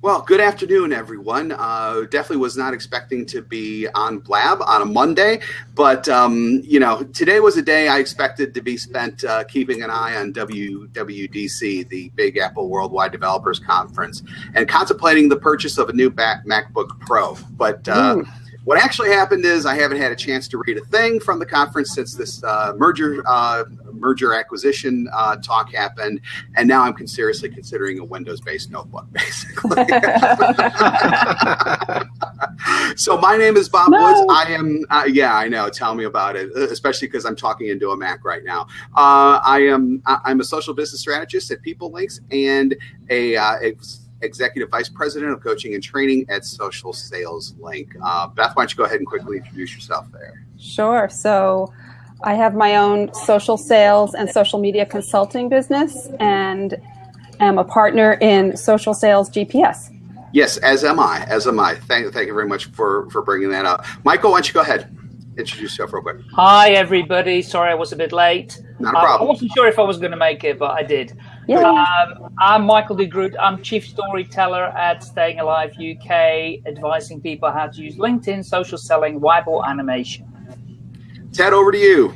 Well, good afternoon, everyone. Uh, definitely was not expecting to be on Blab on a Monday, but um, you know, today was a day I expected to be spent uh, keeping an eye on WWDC, the Big Apple Worldwide Developers Conference, and contemplating the purchase of a new Mac- MacBook Pro. But uh, what actually happened is I haven't had a chance to read a thing from the conference since this uh, merger uh, merger acquisition uh, talk happened, and now I'm seriously considering a Windows-based notebook, basically. so my name is Bob no. Woods. I am, uh, yeah, I know. Tell me about it, especially because I'm talking into a Mac right now. Uh, I am, I'm a social business strategist at PeopleLinx and a, a uh, Executive Vice President of Coaching and Training at Social Sales Link. Uh, Beth, why don't you go ahead and quickly introduce yourself there? Sure. So I have my own social sales and social media consulting business and am a partner in Social Sales GPS. Yes, as am I. As am I. Thank, thank you very much for, for bringing that up. Michael, why don't you go ahead? Introduce yourself real quick. Hi, everybody. Sorry I was a bit late. Not a problem. I wasn't sure if I was going to make it, but I did. Yeah. Um, I'm Michael de Groot. I'm Chief Storyteller at Staying Alive UK, advising people how to use LinkedIn, social selling, whiteboard animation. Ted, over to you.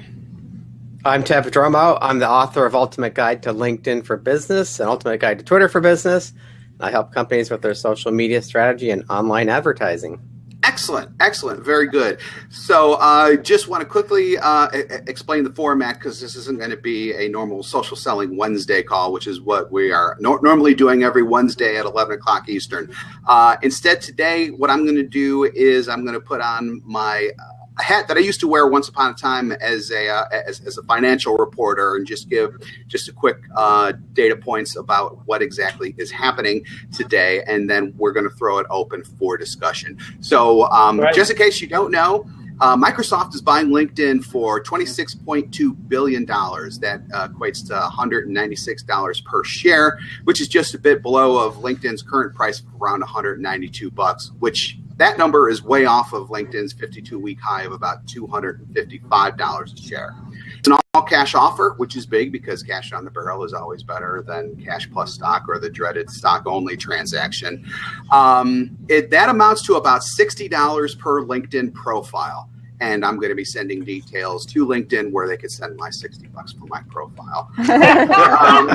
I'm Ted Prodromou. I'm the author of Ultimate Guide to LinkedIn for Business and Ultimate Guide to Twitter for Business. I help companies with their social media strategy and online advertising. Excellent, excellent, very good. So I uh, just want to quickly uh, explain the format because this isn't going to be a normal social selling Wednesday call, which is what we are no normally doing every Wednesday at 11 o'clock Eastern. Uh, instead, today, what I'm going to do is I'm going to put on my uh, a hat that I used to wear once upon a time as a uh, as, as, a financial reporter and just give just a quick uh, data points about what exactly is happening today, and then we're going to throw it open for discussion. So, um, right. just in case you don't know. Uh, Microsoft is buying LinkedIn for $26.2 billion. That uh, equates to $196 per share, which is just a bit below of LinkedIn's current price of around 192 bucks, which that number is way off of LinkedIn's 52 week high of about $255 a share. It's an all cash offer, which is big because cash on the barrel is always better than cash plus stock or the dreaded stock only transaction. Um, it, that amounts to about $60 per LinkedIn profile and I'm going to be sending details to LinkedIn where they could send my 60 bucks for my profile. um,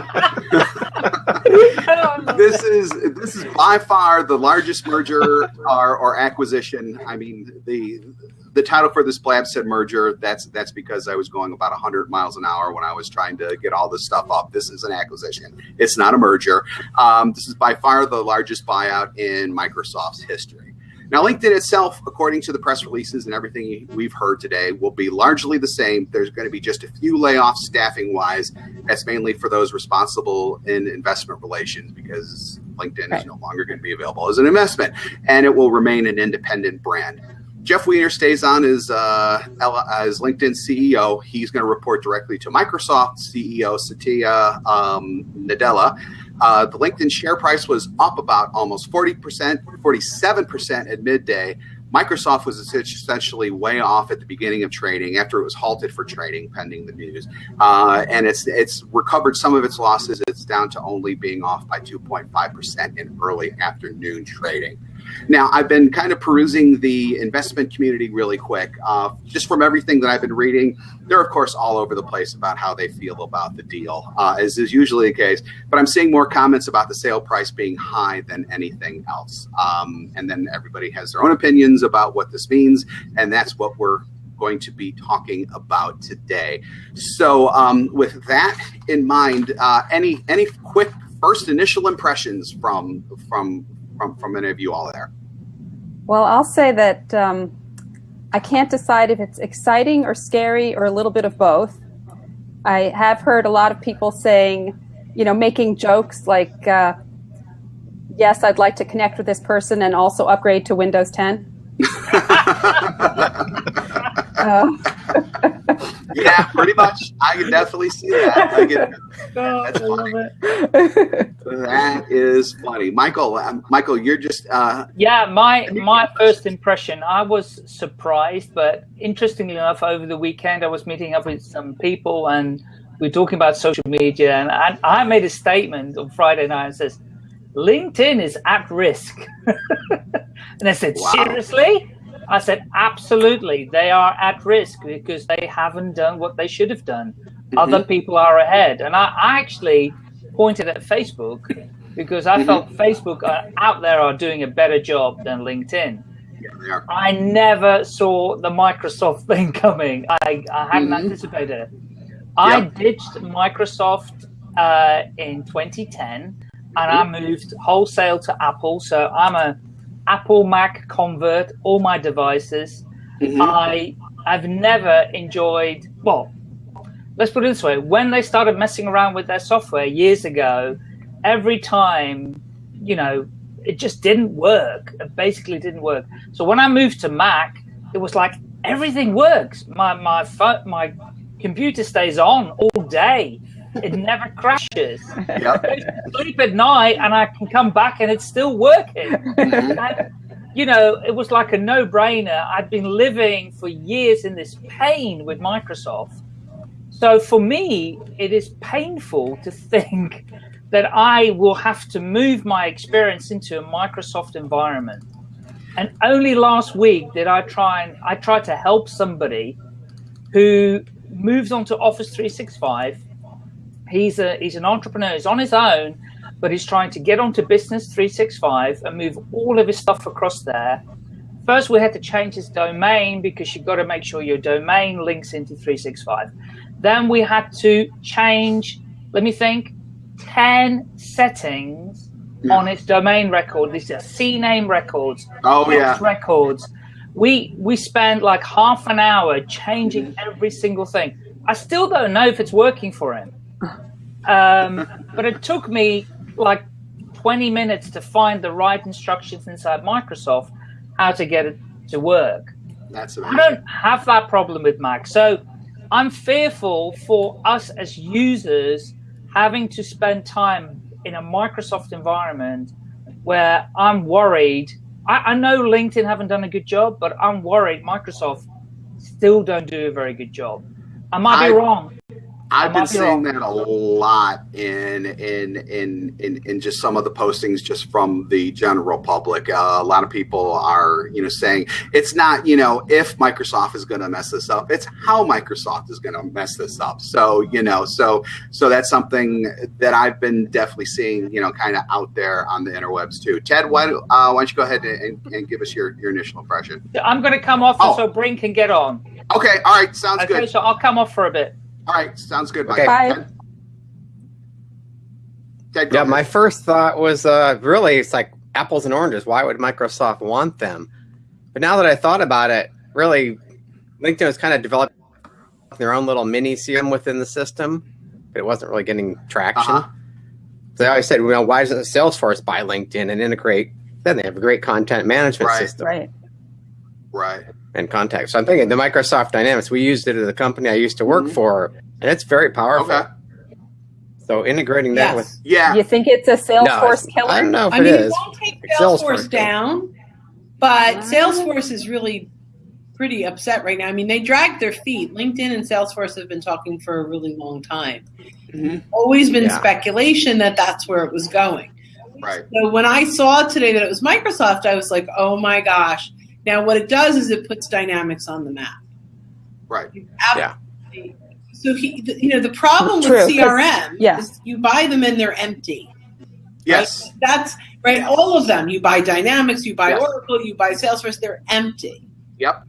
this is this is by far the largest merger or, or acquisition. I mean, the the title for this Blab said merger. That's that's because I was going about 100 miles an hour when I was trying to get all this stuff up. This is an acquisition. It's not a merger. Um, this is by far the largest buyout in Microsoft's history. Now, LinkedIn itself, according to the press releases and everything we've heard today, will be largely the same. There's going to be just a few layoffs staffing wise. That's mainly for those responsible in investment relations because LinkedIn right. is no longer going to be available as an investment and it will remain an independent brand. Jeff Weiner stays on as, uh, as LinkedIn CEO. He's going to report directly to Microsoft CEO Satya um, Nadella uh, the LinkedIn share price was up about almost 40%, 47% at midday. Microsoft was essentially way off at the beginning of trading after it was halted for trading pending the news. Uh, and it's it's recovered some of its losses. It's down to only being off by 2.5% in early afternoon trading. Now, I've been kind of perusing the investment community really quick. Uh, just from everything that I've been reading, they're, of course, all over the place about how they feel about the deal, uh, as is usually the case. But I'm seeing more comments about the sale price being high than anything else. Um, and then everybody has their own opinions about what this means. And that's what we're going to be talking about today. So um, with that in mind, uh, any any quick first initial impressions from from from, from any of you all there? Well, I'll say that um, I can't decide if it's exciting or scary or a little bit of both. I have heard a lot of people saying, you know, making jokes like, uh, yes, I'd like to connect with this person and also upgrade to Windows 10. uh, yeah, pretty much. I can definitely see that. I get, oh, that's funny. that is funny, Michael. Um, Michael, you're just. Uh, yeah, my my first impression, I was surprised, but interestingly enough, over the weekend, I was meeting up with some people, and we are talking about social media, and I, I made a statement on Friday night and says LinkedIn is at risk. and I said, Wow. seriously? I said, absolutely. They are at risk because they haven't done what they should have done. Other people are ahead. And I, I actually pointed at Facebook because I felt Facebook are, out there are doing a better job than LinkedIn. Yeah. I never saw the Microsoft thing coming. I, I hadn't Mhm. anticipated it. I ditched Microsoft uh, in 2010 and I moved wholesale to Apple. So I'm a Apple Mac convert, all my devices. Mhm. I I've never enjoyed well, let's put it this way. When they started messing around with their software years ago, every time, you know, it just didn't work. It basically didn't work. So when I moved to Mac, it was like everything works. My my phone, my computer stays on all day. It never crashes. Yep. Sleep at night and I can come back and it's still working. And, you know, it was like a no-brainer. I'd been living for years in this pain with Microsoft. So for me, it is painful to think that I will have to move my experience into a Microsoft environment. And only last week did I try and I tried to help somebody who moves on to Office 365. He's a he's an entrepreneur. He's on his own, but he's trying to get onto Business 365 and move all of his stuff across there. First, we had to change his domain because you've got to make sure your domain links into 365. Then we had to change, let me think, 10 settings Yeah. on its domain record. These are CNAME records, Oh yeah. Records. We we spent like half an hour changing mm-hmm. every single thing. I still don't know if it's working for him. Um, but it took me like 20 minutes to find the right instructions inside Microsoft how to get it to work. That's I don't have that problem with Mac. So I'm fearful for us as users having to spend time in a Microsoft environment where I'm worried. I, I know LinkedIn haven't done a good job, but I'm worried Microsoft still don't do a very good job. I might I- be wrong. I've been seeing that a lot in in in in in just some of the postings just from the general public. Uh, a lot of people are you know saying it's not you know if Microsoft is going to mess this up, it's how Microsoft is going to mess this up. So you know so so that's something that I've been definitely seeing you know kind of out there on the interwebs too. Ted, why don't, uh, why don't you go ahead and, and give us your your initial impression? I'm going to come off Oh. so Brink can get on. Okay, all right, sounds Okay, good. so I'll come off for a bit. All right, sounds good. Okay. Bye. Ted? Ted, Yeah, ahead. my first thought was uh, really it's like apples and oranges. Why would Microsoft want them? But now that I thought about it, really, LinkedIn was kind of developing their own little mini CM within the system, but it wasn't really getting traction. Uh-huh. So they always said, well, why doesn't Salesforce buy LinkedIn and integrate? Then they have a great content management Right. system Right. Right. And contact. So I'm thinking the Microsoft Dynamics. We used it at the company I used to work Mhm. for, and it's very powerful. Okay. So integrating that with Yeah. You think it's a Salesforce it's- killer? I don't know if I it mean, it is. won't take Salesforce Salesforce down, but. Salesforce is really pretty upset right now. I mean, they dragged their feet. LinkedIn and Salesforce have been talking for a really long time. Mhm. Always been Yeah. speculation that that's where it was going. Right. So when I saw today that it was Microsoft, I was like, oh my gosh. Now, what it does is it puts Dynamics on the map. Right. Yeah. So he, the- you know, the problem True, 'cause- with CRM yeah. is you buy them and they're empty. Yes. That's right. All of them. You buy Dynamics, you buy Yes. Oracle, you buy Salesforce. They're empty. Yep.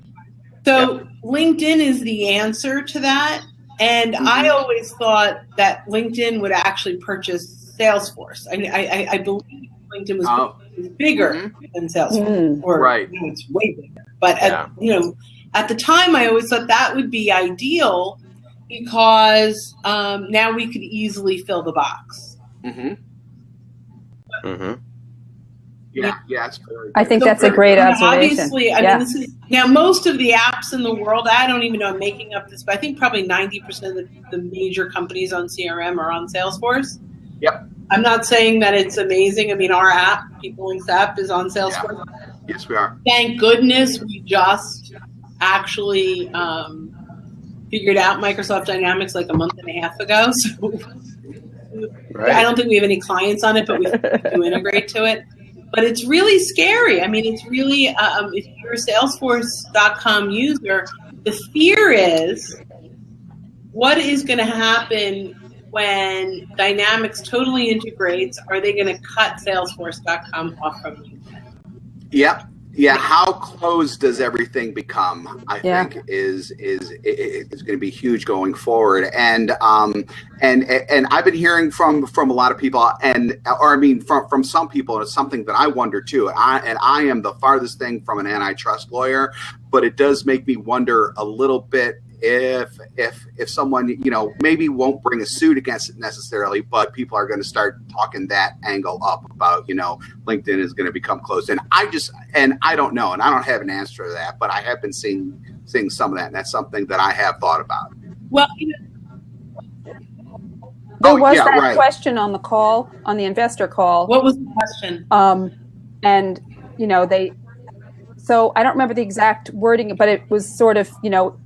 So LinkedIn is the answer to that. And I Mhm. always thought that LinkedIn would actually purchase Salesforce. I, I, I- I believe LinkedIn was Oh. Bigger Mhm. than Salesforce, Mm. or Right. you know, it's way bigger. But at, Yeah. you know, at the time, I always thought that would be ideal because um, now we could easily fill the box. Mm-hmm. Mm-hmm. Yeah. Yeah. It's very I think So that's a great now, observation. Obviously, I Yeah. mean, this is now most of the apps in the world. I don't even know. I'm making up this, but I think probably 90 percent of the, the major companies on CRM are on Salesforce. Yep. I'm not saying that it's amazing. I mean, our app, PeopleLinx app, is on Salesforce. Yes, we are. Thank goodness we just actually um, figured out Microsoft Dynamics like a month and a half ago. So Right. I don't think we have any clients on it, but we do integrate to it. But it's really scary. I mean, it's really um, if you're a Salesforce.com user, the fear is what is going to happen when Dynamics totally integrates? Are they going to cut Salesforce.com off from you? Yep. Yeah, how closed does everything become? I Yeah. think is is is going to be huge going forward, and um and and I've been hearing from from a lot of people, and or I mean from from some people, and it's something that I wonder too. And I and I am the farthest thing from an antitrust lawyer, but it does make me wonder a little bit if if if someone you know maybe won't bring a suit against it necessarily, but people are going to start talking that angle up about you know LinkedIn is going to become closed. And I just and I don't know, and I don't have an answer to that, but I have been seeing seeing some of that, and that's something that I have thought about. Well, you know, There Oh, was yeah, that right. question on the call, on the investor call. what was the question? Um, and, you know, they, so I don't remember the exact wording, but it was sort of, you know,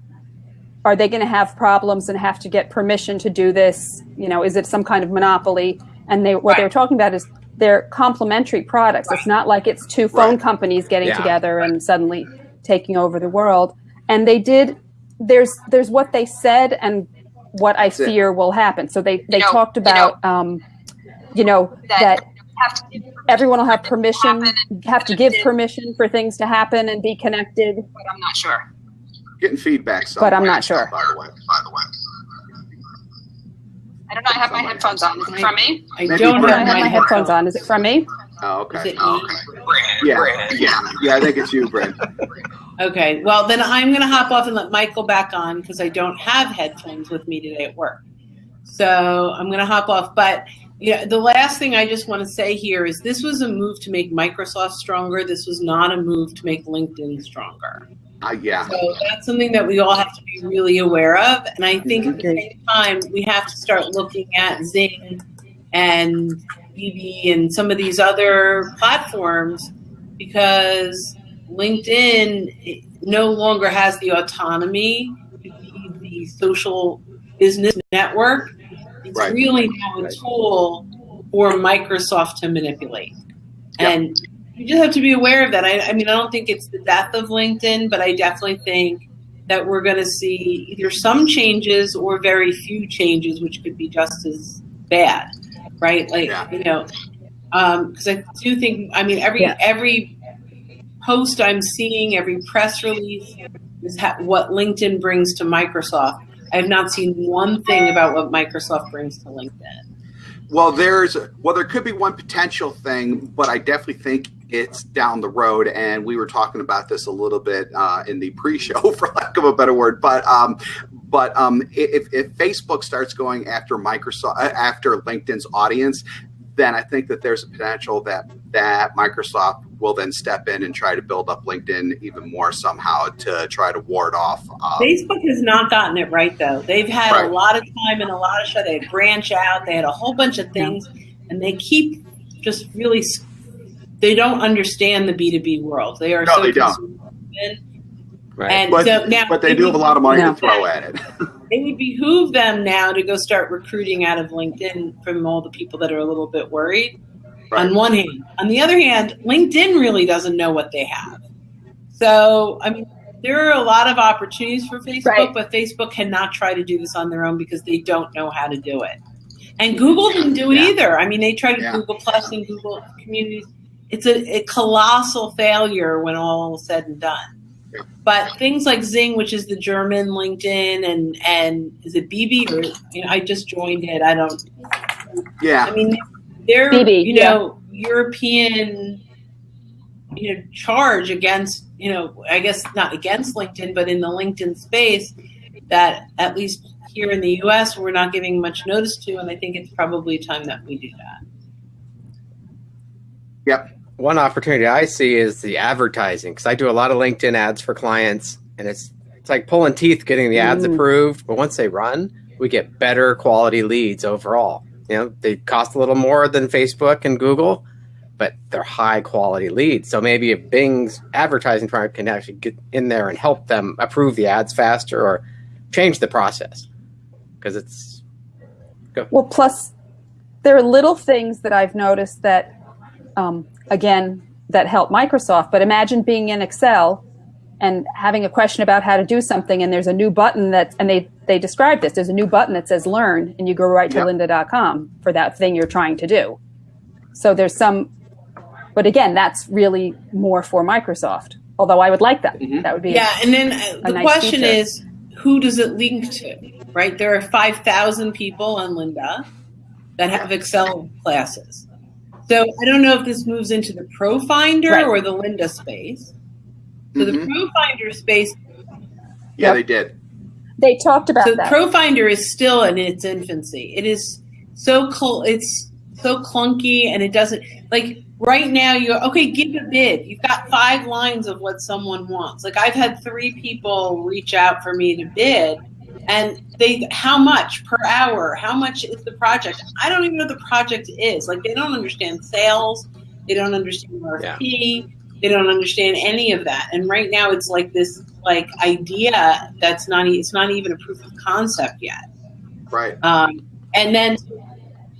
are they going to have problems and have to get permission to do this? You know, is it some kind of monopoly? And they, what they were talking about is they're complementary products. It's not like it's two phone Right. companies getting Yeah. together and suddenly taking over the world. And they did, there's, there's what they said and what I it. fear will happen. So they, they You know- talked you know, about, um, you know, that that have to give everyone will have permission, have to give permission for things to happen and be connected. but I'm not sure. Getting feedback, But I'm not sure. By the way, by the way. I don't know. I have my headphones on. Is it from me? I don't I don't have my headphones on. Is it from me? Oh, Is okay. it Oh, me? okay. Yeah, yeah, yeah. I think it's you, Brent. Okay, well then I'm going to hop off and let Michael back on because I don't have headphones with me today at work. So I'm going to hop off. But yeah, the last thing I just want to say here is this was a move to make Microsoft stronger. This was not a move to make LinkedIn stronger. Uh, yeah. So that's something that we all have to be really aware of. And I think at the same time, we have to start looking at XING and BB and some of these other platforms because LinkedIn no longer has the autonomy to be the social business network. It's Right. really now a tool for Microsoft to manipulate. Yep. And you just have to be aware of that. I, I mean, I don't think it's the death of LinkedIn, but I definitely think that we're going to see either some changes or very few changes, which could be just as bad, right? Like Yeah. you know, um, because I do think. I mean, every Yeah. every post I'm seeing, every press release is ha- what LinkedIn brings to Microsoft. I have not seen one thing about what Microsoft brings to LinkedIn. Well, there's well, there could be one potential thing, but I definitely think it's down the road. And we were talking about this a little bit uh, in the pre-show, for lack of a better word. But um, but um, if, if Facebook starts going after Microsoft uh, after LinkedIn's audience, then I think that there's a potential that that Microsoft will then step in and try to build up LinkedIn even more somehow to try to ward off. Um, Facebook has not gotten it right though. They've had Right. a lot of time and a lot of show. They branch out. They had a whole bunch of things, and they keep just really. S- They don't understand the B two B world. They are No, so they don't. Right. And but, so now, but they do have a lot of money No. to throw at it. It would behoove them now to go start recruiting out of LinkedIn from all the people that are a little bit worried. Right. On one hand, on the other hand, LinkedIn really doesn't know what they have. So, I mean, there are a lot of opportunities for Facebook, Right. but Facebook cannot try to do this on their own because they don't know how to do it. And Google didn't do it Yeah. either. I mean, they tried Yeah. Google Plus and Google Communities. It's a, a colossal failure when all is said and done. But things like XING, which is the German LinkedIn, and and is it BB or you know, I just joined it. I don't. Yeah. I mean, they're BB, you know European, you know, charge against you know I guess not against LinkedIn, but in the LinkedIn space that at least here in the U.S. we're not giving much notice to, and I think it's probably time that we do that. Yep. One opportunity I see is the advertising because I do a lot of LinkedIn ads for clients, and it's it's like pulling teeth getting the ads Mm. approved. But once they run, we get better quality leads overall. You know, they cost a little more than Facebook and Google, but they're high quality leads. So maybe if Bing's advertising firm can actually get in there and help them approve the ads faster or change the process because it's Well, plus, there are little things that I've noticed that, um, again, that help Microsoft. But imagine being in Excel and having a question about how to do something, and there's a new button that, and they they describe this. There's a new button that says "Learn," and you go right to Yep. lynda.com for that thing you're trying to do. So there's some, but again, that's really more for Microsoft. Although I would like that. Mhm. That would be Yeah, and then uh, the nice question feature. is, who does it link to? Right? There are five thousand people on Lynda that have Excel classes. So I don't know if this moves into the Pro Finder Right. or the Lynda space. So the Mhm. Pro Finder space Yeah, Yep. they did. They talked about so that. ProFinder is still in its infancy. It is so cl- it's so clunky and it doesn't like right now you okay give a bid. You've got five lines of what someone wants. Like I've had three people reach out for me to bid and they how much per hour? How much is the project? I don't even know what the project is. Like they don't understand sales. They don't understand RFP. They don't understand any of that. And right now it's like this like idea that's not e- it's not even a proof of concept yet. Right. Um, and then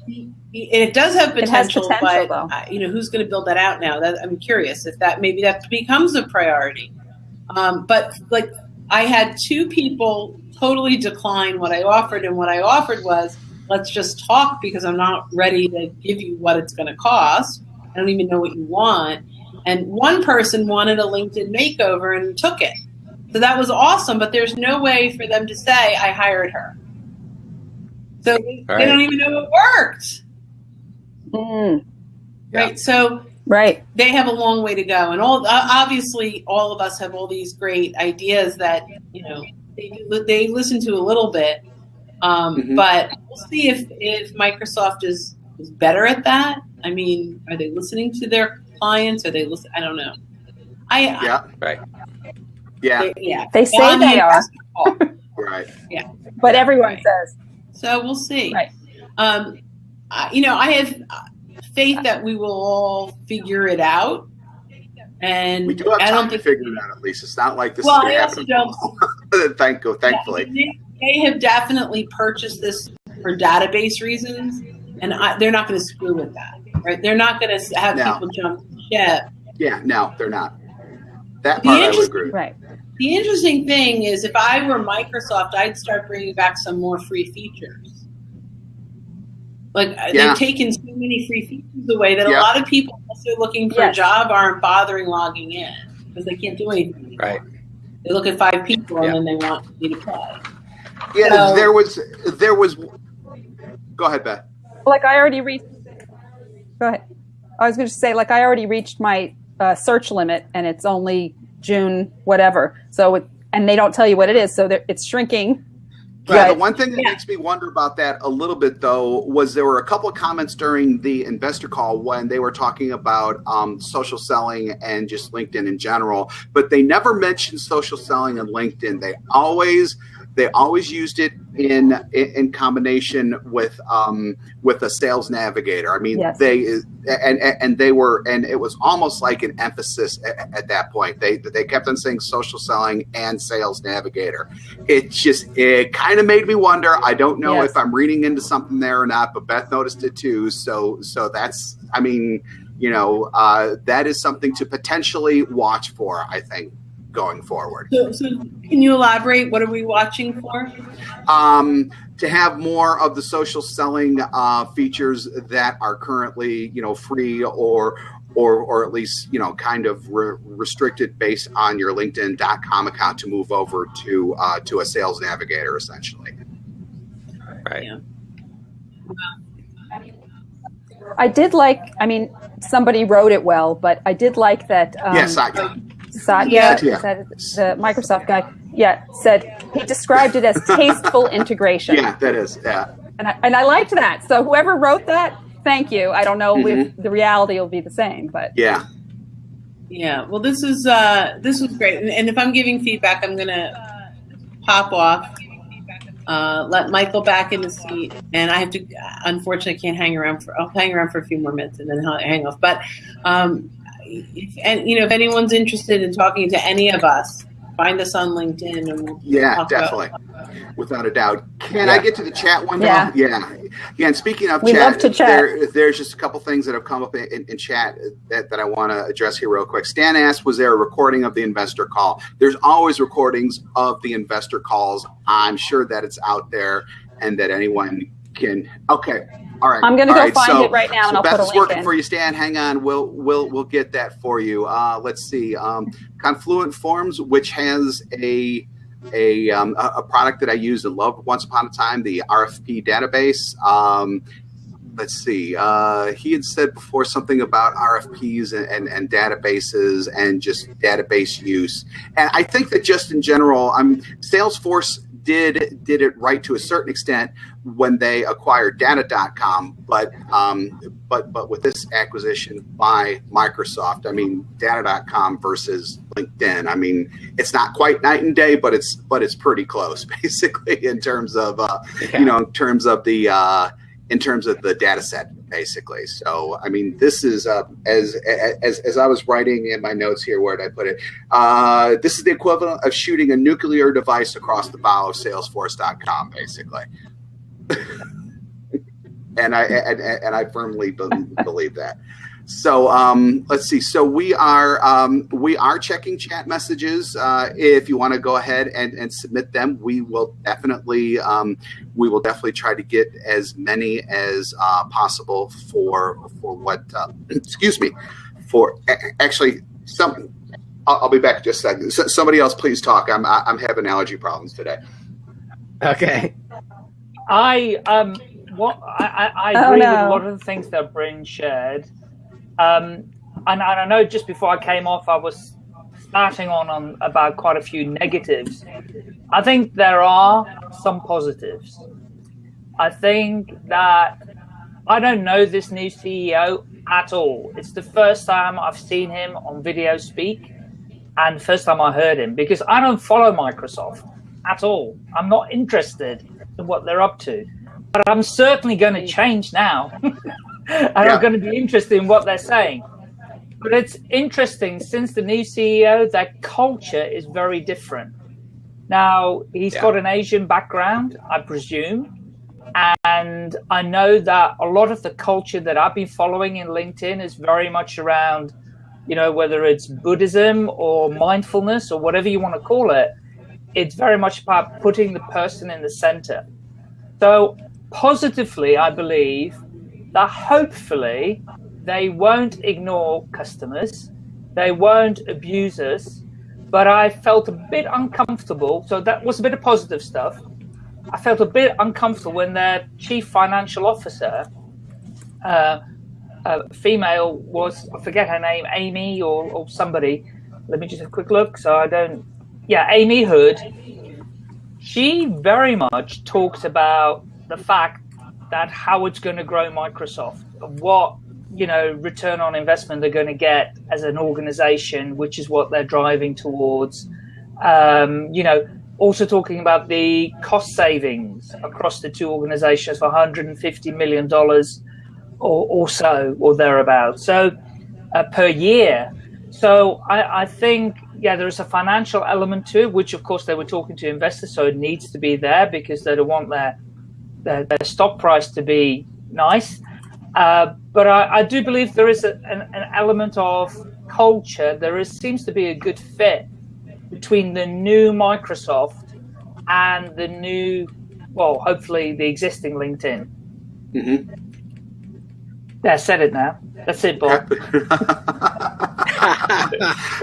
and it does have It has potential, potential, but though. uh, you know who's going to build that out now? That I'm curious if that maybe that becomes a priority. Um, but like I had two people totally decline what I offered, and what I offered was let's just talk because I'm not ready to give you what it's going to cost. I don't even know what you want. And one person wanted a LinkedIn makeover and took it. So that was awesome, but there's no way for them to say I hired her. So they, Right. they don't even know it worked. Mm, Right. So right. they have a long way to go. And all uh, obviously, all of us have all these great ideas that you know they do- they listen to a little bit, um, Mhm. but we'll see if if Microsoft is is better at that. I mean, are they listening to their clients? Are they listen? I don't know. I Yeah. Right. Yeah. they, yeah. They say On the they are, right. Yeah. But everyone Right. says So we'll see. Right. Um, I- you know, I have uh, faith that we will all figure it out. And We do have I time don't to think. figure it out at least. It's not like this Well, is I also don't. Thank you. Thankfully. They, they have definitely purchased this for database reasons, and I, they're not going to screw with that. Right? They're not going to have No. people jump ship. Yeah. No, they're not. That The part I would agree. right. The interesting thing is, if I were Microsoft, I'd start bringing back some more free features. Like Yeah. they've taken so many free features away that Yeah. a lot of people also looking for Yes. a job aren't bothering logging in because they can't do anything. Right. They look at five people Yeah. and then they want me to play. Yeah. So- there was. There was. Go ahead, Beth. Like I already reached. Go ahead. I was going to say, like I already reached my uh, search limit, and it's only June whatever. So it, and they don't tell you what it is, so it's shrinking. Yeah, the one thing that Yeah. makes me wonder about that a little bit, though, was there were a couple of comments during the investor call when they were talking about um, social selling and just LinkedIn in general, but they never mentioned social selling and LinkedIn. They always they always used it in in combination with um, with a sales navigator. I mean, Yes. they and and they were and it was almost like an emphasis at, at that point. They they kept on saying social selling and sales navigator it just it kind of made me wonder i don't know Yes. if i'm reading into something there or not but beth noticed it too so so that's i mean you know uh, that is something to potentially watch for i think going forward So, so can you elaborate? What are we watching for? um, to have more of the social selling uh, features that are currently you know free or or or at least you know kind of re- restricted based on your linkedin.com account to move over to uh, to a sales navigator essentially Right. Yeah. I did like. I mean, somebody wrote it well, but I did like that. Um, yes I, Satya, Yeah. is that the Microsoft guy, yeah, said he described it as tasteful integration. yeah that is yeah And I, and I liked that. So whoever wrote that, thank you. I don't know if Mm-hmm. the reality will be the same, but yeah Yeah. Well, this is uh, this was great, and, and if I'm giving feedback, I'm gonna pop off. Uh, let Michael back in the seat, and I have to. Unfortunately, I can't hang around for. I'll hang around for a few more minutes and then I'll hang off. But, um, if, and you know, if anyone's interested in talking to any of us, find us on LinkedIn and we'll Yeah, talk about- definitely, without a doubt. Can I get to the chat window? Yeah. yeah. Yeah, and speaking of We chat, love to chat. There, there's just a couple things that have come up in, in, in chat that, that I want to address here real quick. Stan asked, was there a recording of the investor call? There's always recordings of the investor calls. I'm sure that it's out there and that anyone can. Okay. All right. I'm gonna All go right, find so- it right now, and so I'll Beth put a link working in. for you, Stan. Hang on. We'll we'll we'll get that for you. Uh, let's see. Um, Confluent Forms, which has a a, um, a a product that I used and loved once upon a time, the RFP database. Um, let's see. Uh, he had said before something about RFPs and, and, and databases and just database use. And I think that just in general, I'm Salesforce did did it right to a certain extent when they acquired data.com but um, but but with this acquisition by Microsoft I mean data.com versus LinkedIn I mean it's not quite night and day but it's but it's pretty close basically in terms of uh, you know in terms of the uh, in terms of the data set basically. So i mean this is uh, as, as as i was writing in my notes here where did i put it? Uh, this is the equivalent of shooting a nuclear device across the bow of salesforce.com basically. And i and, and i firmly believe that so um, let's see. So we are um, we are checking chat messages. Uh, if you want to go ahead and, and submit them, we will definitely um, we will definitely try to get as many as uh, possible for for what uh, excuse me for actually some. I'll, I'll be back in just a second. S- somebody else, please talk. I'm I- I'm having allergy problems today. Okay. I um what I, I, I Oh, agree with a lot of the things that Bryn shared. Um and, and I know just before I came off I was starting on, on about quite a few negatives. I think there are some positives. I think that I don't know this new CEO at all. It's the first time I've seen him on video speak and first time I heard him because I don't follow Microsoft at all. I'm not interested in what they're up to. But I'm certainly going to change now. and Yeah. I'm going to be interested in what they're saying. But it's interesting since the new CEO, their culture is very different. Now, he's Yeah. got an Asian background, I presume. And I know that a lot of the culture that I've been following in LinkedIn is very much around, you know, whether it's Buddhism or mindfulness or whatever you want to call it, it's very much about putting the person in the center. So, positively, I believe that hopefully they won't ignore customers, they won't abuse us. But I felt a bit uncomfortable. So, that was a bit of positive stuff. I felt a bit uncomfortable when their chief financial officer, uh, uh, female, was, I forget her name, Amy or, or somebody. Let me just have a quick look so I don't. Yeah, Amy Hood. She very much talks about the fact that how it's going to grow Microsoft, what you know return on investment they're going to get as an organization, which is what they're driving towards. Um, you know, also talking about the cost savings across the two organizations for 150 million dollars or, or so or thereabouts. So uh, per year. So I, I think yeah, there is a financial element to it, which of course they were talking to investors, so it needs to be there because they don't want their their, their stock price to be nice. Uh, but I, I do believe there is a, an, an element of culture. There is seems to be a good fit between the new Microsoft and the new, well, hopefully the existing LinkedIn. Mhm. Yeah, I said it now. That's it, Bob.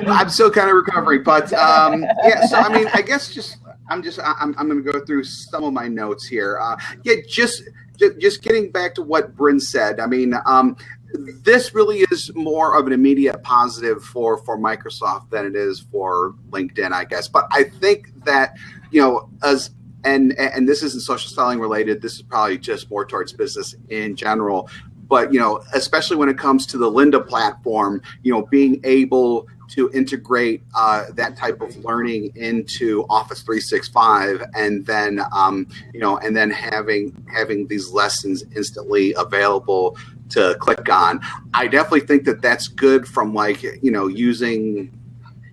I'm still kind of recovering, but um, yeah. So I mean, I guess just I'm just I'm I'm going to go through some of my notes here. Uh, yeah, just just getting back to what Bryn said. I mean, um, this really is more of an immediate positive for for Microsoft than it is for LinkedIn, I guess. But I think that you know as and and this isn't social selling related. This is probably just more towards business in general but you know especially when it comes to the lynda platform you know being able to integrate uh, that type of learning into office 365 and then um, you know and then having having these lessons instantly available to click on. I definitely think that that's good from like you know using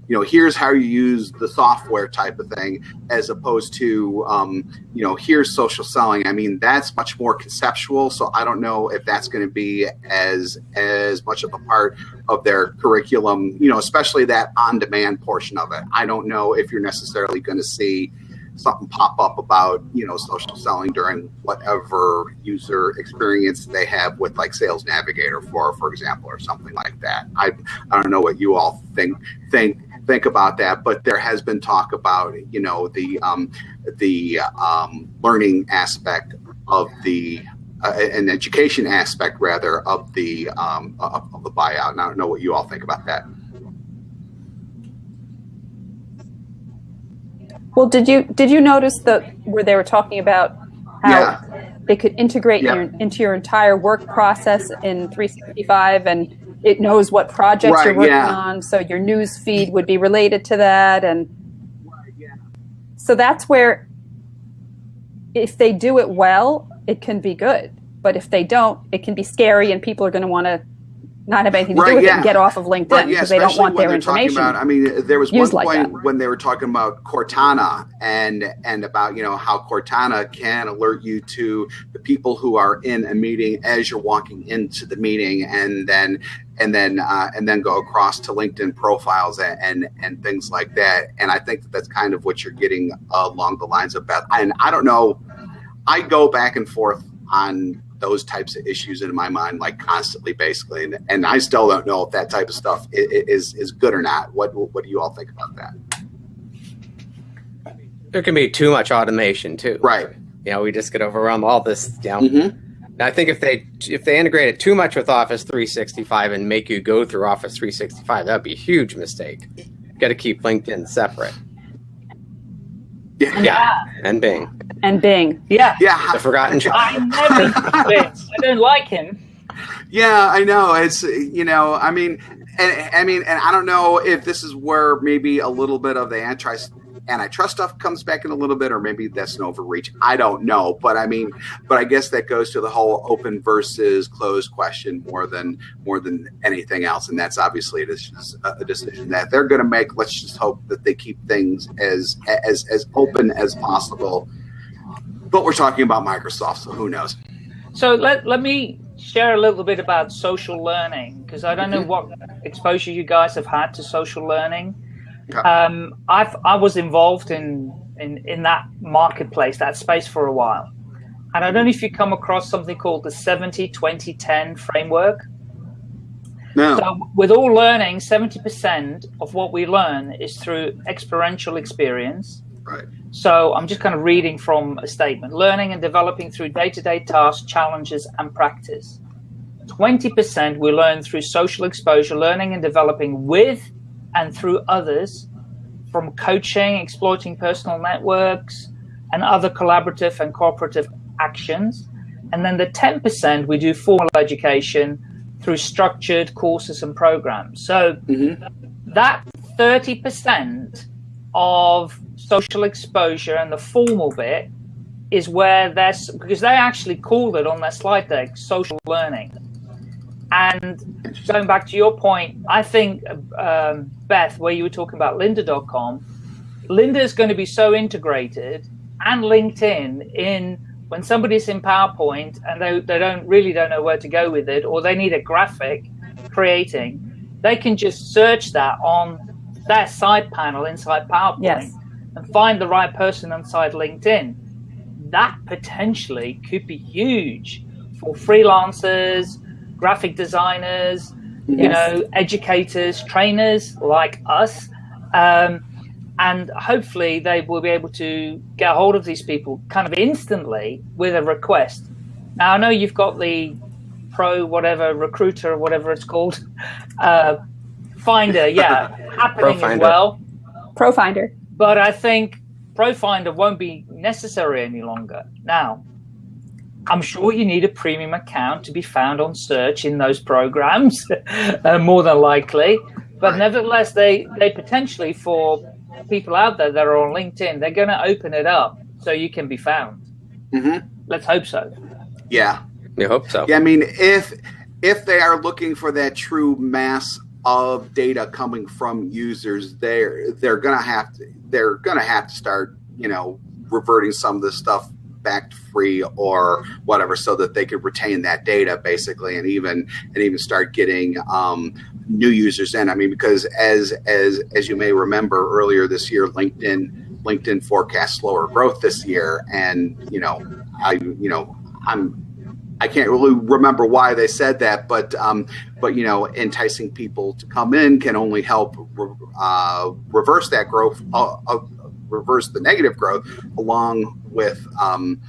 you know, here's how you use the software type of thing, as opposed to, um, you know, here's social selling. I mean, that's much more conceptual. So I don't know if that's going to be as as much of a part of their curriculum. You know, especially that on demand portion of it. I don't know if you're necessarily going to see something pop up about you know social selling during whatever user experience they have with like sales navigator for for example or something like that i i don't know what you all think think think about that but there has been talk about you know the um the um learning aspect of the uh, an education aspect rather of the um of, of the buyout and i don't know what you all think about that Well, did you did you notice that where they were talking about how Yeah. they could integrate Yeah. your, into your entire work process in 365 and it knows what projects you're working yeah. on, so your news feed would be related to that, and so that's where if they do it well, it can be good. But if they don't, it can be scary, and people are going to want to not have anything to Right, do with it yeah. and get off of LinkedIn Right, yeah, because they don't want their information. About, I mean, there was one like point that. when they were talking about Cortana and and about you know how Cortana can alert you to the people who are in a meeting as you're walking into the meeting, and then and then uh, and then go across to LinkedIn profiles and, and and things like that. And I think that that's kind of what you're getting along the lines of Beth. And I don't know, I go back and forth on those types of issues in my mind like constantly basically and, and i still don't know if that type of stuff is is good or not what what do you all think about that There can be too much automation too. right You know, we just get overwhelmed all this. You know, Mhm. And I think if they if they integrate it too much with Office 365 and make you go through Office 365, that'd be a huge mistake. Got to keep LinkedIn separate. Yeah Yeah, uh, and Bing, and Bing. Yeah. yeah the forgotten child. I never use I don't like him. Yeah, I know. It's you know, I mean, and I mean, and I don't know if this is where maybe a little bit of the antitrust antitrust stuff comes back in a little bit, or maybe that's an overreach. I don't know, but I mean, but I guess that goes to the whole open versus closed question more than more than anything else, and that's obviously a decision, a decision that they're going to make. Let's just hope that they keep things as as as open as possible. But we're talking about Microsoft, so who knows? So let, let me share a little bit about social learning because I don't know mm-hmm. what exposure you guys have had to social learning. Um, I've I was involved in, in in that marketplace, that space for a while, and I don't know if you come across something called the 70 20 10 framework. No. So with all learning, 70% of what we learn is through experiential experience. Right. So I'm just kind of reading from a statement learning and developing through day to day tasks, challenges, and practice. 20% we learn through social exposure, learning and developing with and through others, from coaching, exploiting personal networks, and other collaborative and cooperative actions. And then the 10% we do formal education through structured courses and programs. So Mhm. that 30% of social exposure and the formal bit is where there's because they actually called it on their slide deck social learning and going back to your point i think um, beth where you were talking about lynda.com lynda is going to be so integrated and linkedin in when somebody's in powerpoint and they, they don't really don't know where to go with it or they need a graphic creating they can just search that on their side panel inside powerpoint Yes. and find the right person inside linkedin that potentially could be huge for freelancers, graphic designers, you know, educators, trainers like us. Um, and hopefully they will be able to get hold of these people kind of instantly with a request. Now, I know you've got the pro whatever recruiter or whatever it's called, uh, finder, yeah, happening as ProFinder. well Profinder. but I think ProFinder won't be necessary any longer. Now, I'm sure you need a premium account to be found on search in those programs, uh, more than likely. But Right. nevertheless, they, they potentially, for people out there that are on LinkedIn, they're going to open it up so you can be found. hmm Let's hope so. Yeah. You hope so. Yeah, I mean, if if they are looking for that true mass of data coming from users, they're they're gonna have to they're gonna have to start you know reverting some of this stuff back free or whatever so that they could retain that data basically and even and even start getting um, new users in. I mean because as as as you may remember earlier this year linkedin linkedin forecast slower growth this year. And you know i you know i'm I can't really remember why they said that, but um, but you know, enticing people to come in can only help uh, reverse that growth, uh, uh, reverse the negative growth, along with um,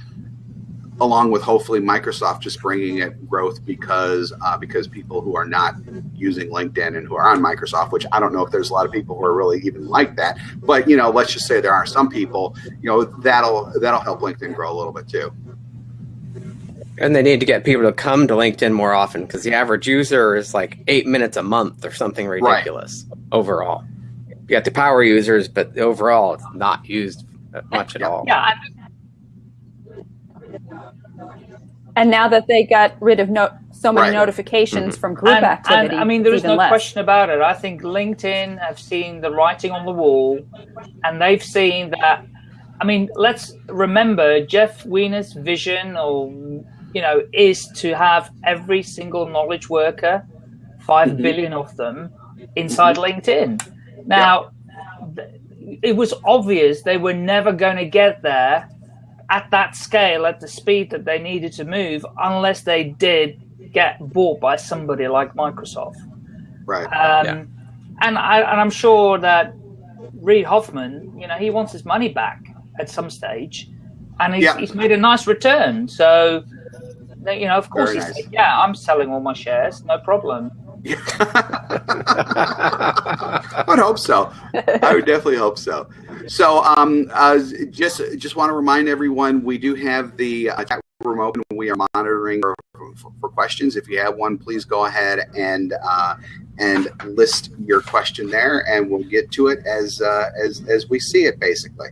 along with hopefully Microsoft just bringing it growth because uh, because people who are not using LinkedIn and who are on Microsoft, which I don't know if there's a lot of people who are really even like that, but you know, let's just say there are some people, you know, that'll that'll help LinkedIn grow a little bit too. And they need to get people to come to LinkedIn more often because the average user is like eight minutes a month or something ridiculous right. overall. You got the power users, but overall, it's not used much at all. Yeah. And now that they got rid of no, so many right. notifications mm-hmm. from group and, activity, and, I mean, there is no less. question about it. I think LinkedIn have seen the writing on the wall, and they've seen that. I mean, let's remember Jeff Weiner's vision, or you know, is to have every single knowledge worker, five mm-hmm. billion of them, inside mm-hmm. LinkedIn. Now, yeah. it was obvious they were never going to get there at that scale, at the speed that they needed to move, unless they did get bought by somebody like Microsoft. Right. Um, yeah. And I and I'm sure that Reid Hoffman, you know, he wants his money back at some stage, and he's, yeah. he's made a nice return. So, you know, of course, Very he's nice. yeah, I'm selling all my shares, no problem. I would hope so. I would definitely hope so. So, um, uh, just just want to remind everyone, we do have the uh, chat room open. We are monitoring for, for, questions. If you have one, please go ahead and uh, and list your question there, and we'll get to it as uh, as as we see it, basically.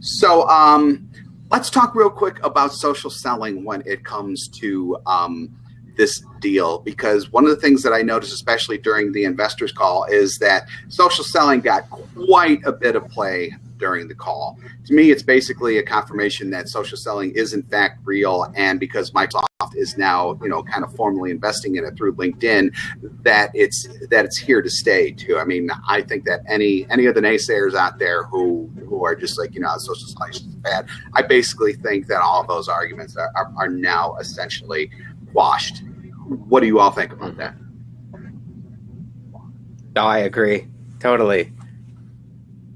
So, um, let's talk real quick about social selling when it comes to um, this deal because one of the things that I noticed, especially during the investors call, is that social selling got quite a bit of play during the call. To me, it's basically a confirmation that social selling is in fact real, and because Microsoft is now, you know, kind of formally investing in it through LinkedIn, that it's that it's here to stay too. I mean, I think that any any of the naysayers out there who who are just like, you know, social selling is bad, I basically think that all of those arguments are, are, are now essentially washed. What do you all think about that? No, I agree totally.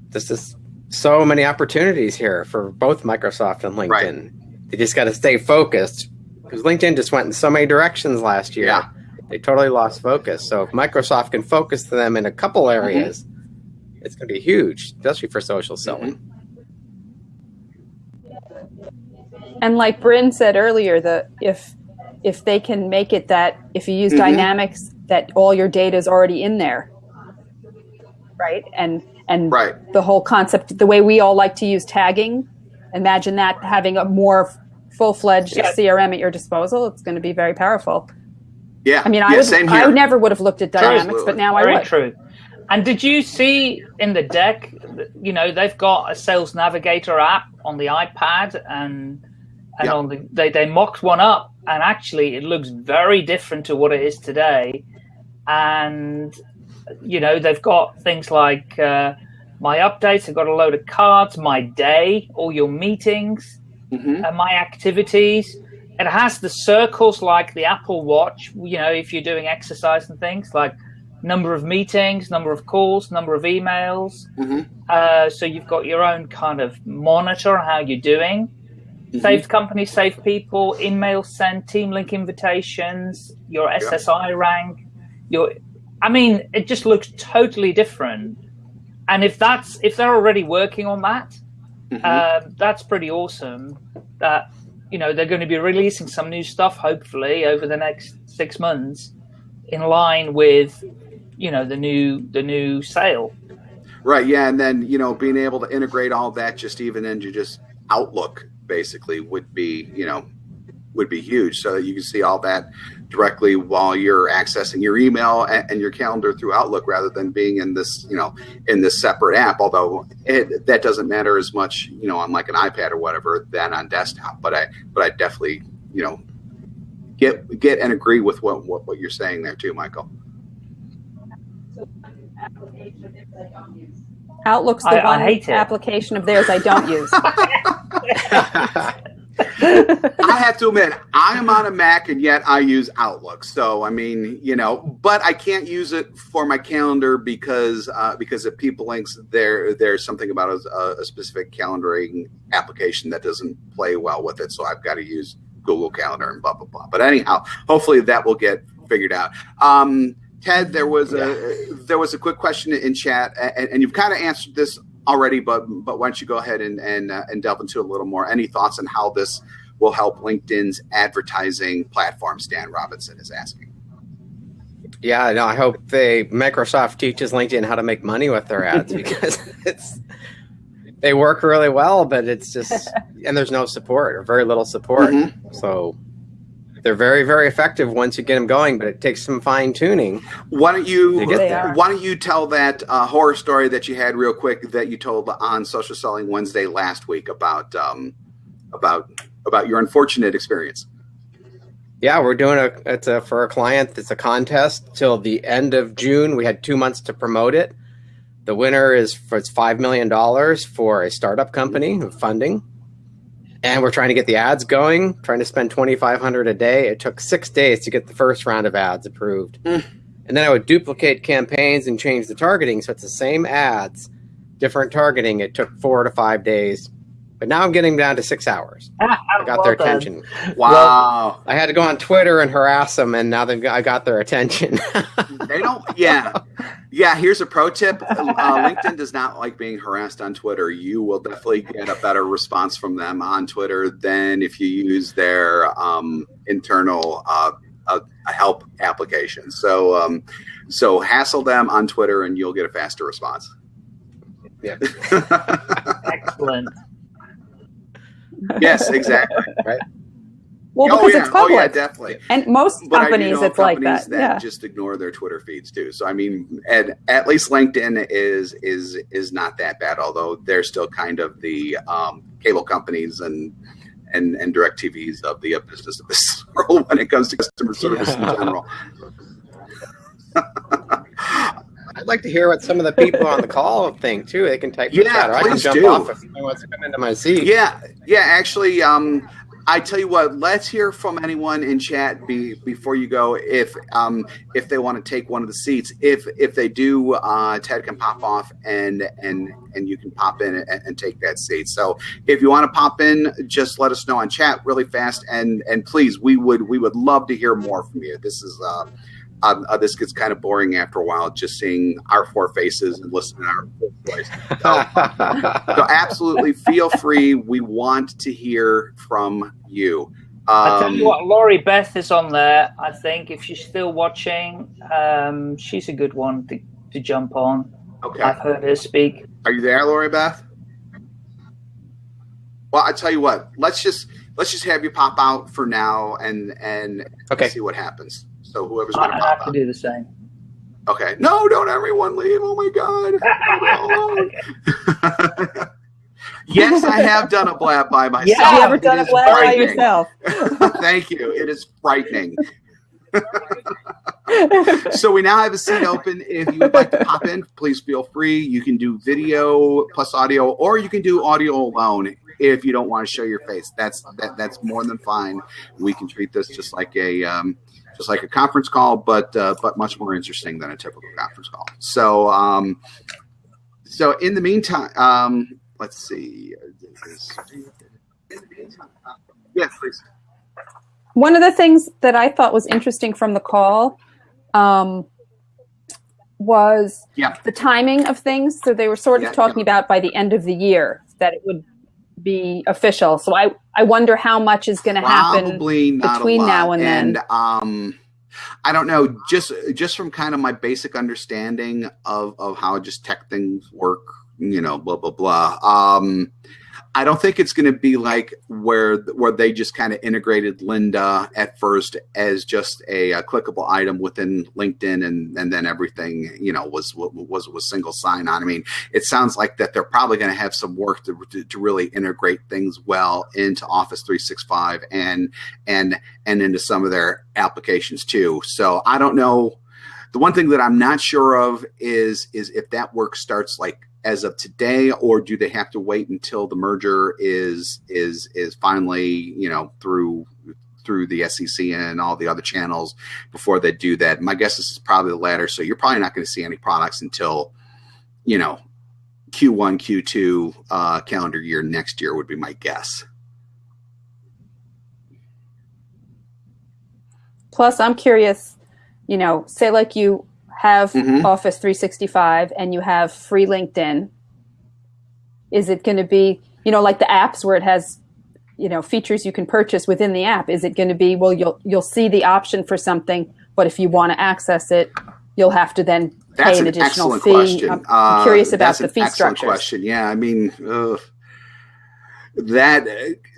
This is so many opportunities here for both Microsoft and LinkedIn. Right. They just got to stay focused because LinkedIn just went in so many directions last year. Yeah. They totally lost focus. So if Microsoft can focus them in a couple mm-hmm. areas, mm-hmm. it's going to be huge, especially for social selling. Mm-hmm. And like Bryn said earlier, the if if they can make it that if you use mm-hmm. dynamics that all your data is already in there right and and right. the whole concept the way we all like to use tagging imagine that having a more full-fledged yeah. crm at your disposal it's going to be very powerful yeah i mean i yeah, would i never would have looked at dynamics Absolutely. but now very i would true and did you see in the deck you know they've got a sales navigator app on the ipad and and yep. on the they, they mocked one up and actually it looks very different to what it is today and you know they've got things like uh, my updates i've got a load of cards my day all your meetings mm-hmm. and my activities it has the circles like the apple watch you know if you're doing exercise and things like number of meetings number of calls number of emails mm-hmm. uh, so you've got your own kind of monitor on how you're doing Mm-hmm. Saved companies, saved people, email sent, team link invitations, your SSI rank, your I mean, it just looks totally different. And if that's if they're already working on that, mm-hmm. uh, that's pretty awesome. That you know they're going to be releasing some new stuff hopefully over the next six months, in line with you know the new the new sale. Right. Yeah, and then you know being able to integrate all that just even into just Outlook basically would be, you know, would be huge, so you can see all that directly while you're accessing your email and, your calendar through Outlook, rather than being in this you know in this separate app. Although it, that doesn't matter as much, you know, on like an iPad or whatever than on desktop. But I but I definitely you know get get and agree with what what, what you're saying there too, Michael. Outlook's the I- I one hate it. application of theirs I don't use. I have to admit, I am on a Mac and yet I use Outlook. So I mean, you know, but I can't use it for my calendar because uh, because of PeopleLinx. There, there's something about a, a specific calendaring application that doesn't play well with it. So I've got to use Google Calendar and blah blah blah. But anyhow, hopefully that will get figured out. Um, Ted, there was a there was a quick question in chat, and, and you've kind of answered this already, but but why don't you go ahead and and uh, and delve into it a little more? Any thoughts on how this will help LinkedIn's advertising platform? Stan Robinson is asking. Yeah, no, I hope they Microsoft teaches LinkedIn how to make money with their ads because it's they work really well, but it's just and there's no support or very little support. Mhm. So they're very very effective once you get them going, but it takes some fine tuning. Why don't you To get They there. are. why don't you tell that uh, horror story that you had real quick that you told on Social Selling Wednesday last week about um, about about your unfortunate experience? Yeah, we're doing a it's a for a client. It's a contest till the end of June. We had two months to promote it. The winner is for it's five million dollars for a startup company of funding, and we're trying to get the ads going. Trying to spend twenty five hundred a day. It took six days to get the first round of ads approved, Mm. and then I would duplicate campaigns and change the targeting. So it's the same ads, different targeting. It took four to five days, but now I'm getting down to six hours. I got Well their done. attention. Wow. I had to go on Twitter and harass them, and now they've got, I got their attention. They don't. Yeah, yeah. Here's a pro tip: uh, LinkedIn does not like being harassed on Twitter. You will definitely get a better response from them on Twitter than if you use their um, internal uh, uh, help application. So, um, so hassle them on Twitter, and you'll get a faster response. Yeah. Excellent. Yes, exactly. Well, oh because yeah, it's oh public. yeah, definitely. and most But I do companies, know it's like companies that. Yeah. just ignore their Twitter feeds too. So I mean, and at least LinkedIn is is is not that bad. Although they're still kind of the um, cable companies and and and direct TVs of the uh, business of this world when it comes to customer service in general. Like to hear what some of the people on the call think too. They can type Yeah, chat, or I can jump do. off if wants to come into my seat. Yeah, yeah. Actually, um, I tell you what. Let's hear from anyone in chat be, before you go. If um, if they want to take one of the seats, if if they do, uh, Ted can pop off and and and you can pop in and, and take that seat. So if you want to pop in, just let us know on chat really fast. And and please, we would we would love to hear more from you. This is. Uh, um, uh, this gets kind of boring after a while, just seeing our four faces and listening to our four voice. So, so absolutely feel free. We want to hear from you. I tell you Um, what, Laurie Beth is on there. I think if she's still watching, um, she's a good one to, to jump on. okay. I've heard her speak. Are you there, Laurie Beth? Well, I tell you what. Let's just let's just have you pop out for now and and Okay. see what happens. So whoever's going to I have pop to do the same. Okay. No, don't everyone leave. Oh my God. yes, I have done a blab by myself. Yeah, you ever It done a blab by yourself? Thank you. It is frightening. so we now have a seat open. If you would like to pop in, please feel free. You can do video plus audio, or you can do audio alone if you don't want to show your face. That's that, that's more than fine. We can treat this just like a um, just like a conference call, but uh, but much more interesting than a typical conference call. So um, so in the meantime, um, let's see. Yes, please. One of the things that I thought was interesting from the call um, was Yeah. the timing of things. So they were sort of Yeah, talking about by the end of the year that it would be official. So I, I wonder how much is going to happen. Between now and then. um, I don't know. Just just from kind of my basic understanding of of how just tech things work, you know, blah blah blah. Um, I don't think it's going to be like where where they just kind of integrated Lynda at first as just a, a, clickable item within LinkedIn, and and then everything you know was was was single sign on. I mean, it sounds like that they're probably going to have some work to, to, to really integrate things well into Office 365 and and and into some of their applications too. So I don't know. The one thing that I'm not sure of is is if that work starts like as of today, or do they have to wait until the merger is is is finally you know through through the SEC and all the other channels before they do that? My guess is probably the latter. So you're probably not going to see any products until you know Q1, Q2 uh, calendar year next year would be my guess. Plus, I'm curious. You know, say like you have mm-hmm. Office 365 and you have free LinkedIn, is it going to be, you know, like the apps where it has, you know, features you can purchase within the app? Is it going to be, well, you'll you'll see the option for something, but if you want to access it, you'll have to then pay an, an additional fee. Question. I'm uh, curious about the fee structure. Question, yeah. I mean, ugh that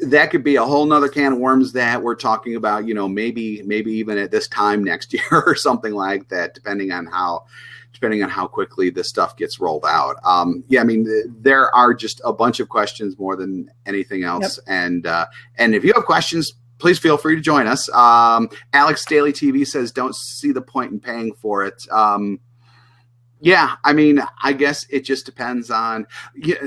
that could be a whole nother can of worms that we're talking about you know maybe maybe even at this time next year or something like that depending on how depending on how quickly this stuff gets rolled out. Um, yeah i mean there are just a bunch of questions more than anything else. Yep. and uh, and if you have questions please feel free to join us. Um, alex daily tv says don't see the point in paying for it. Um, yeah i mean i guess it just depends on yeah,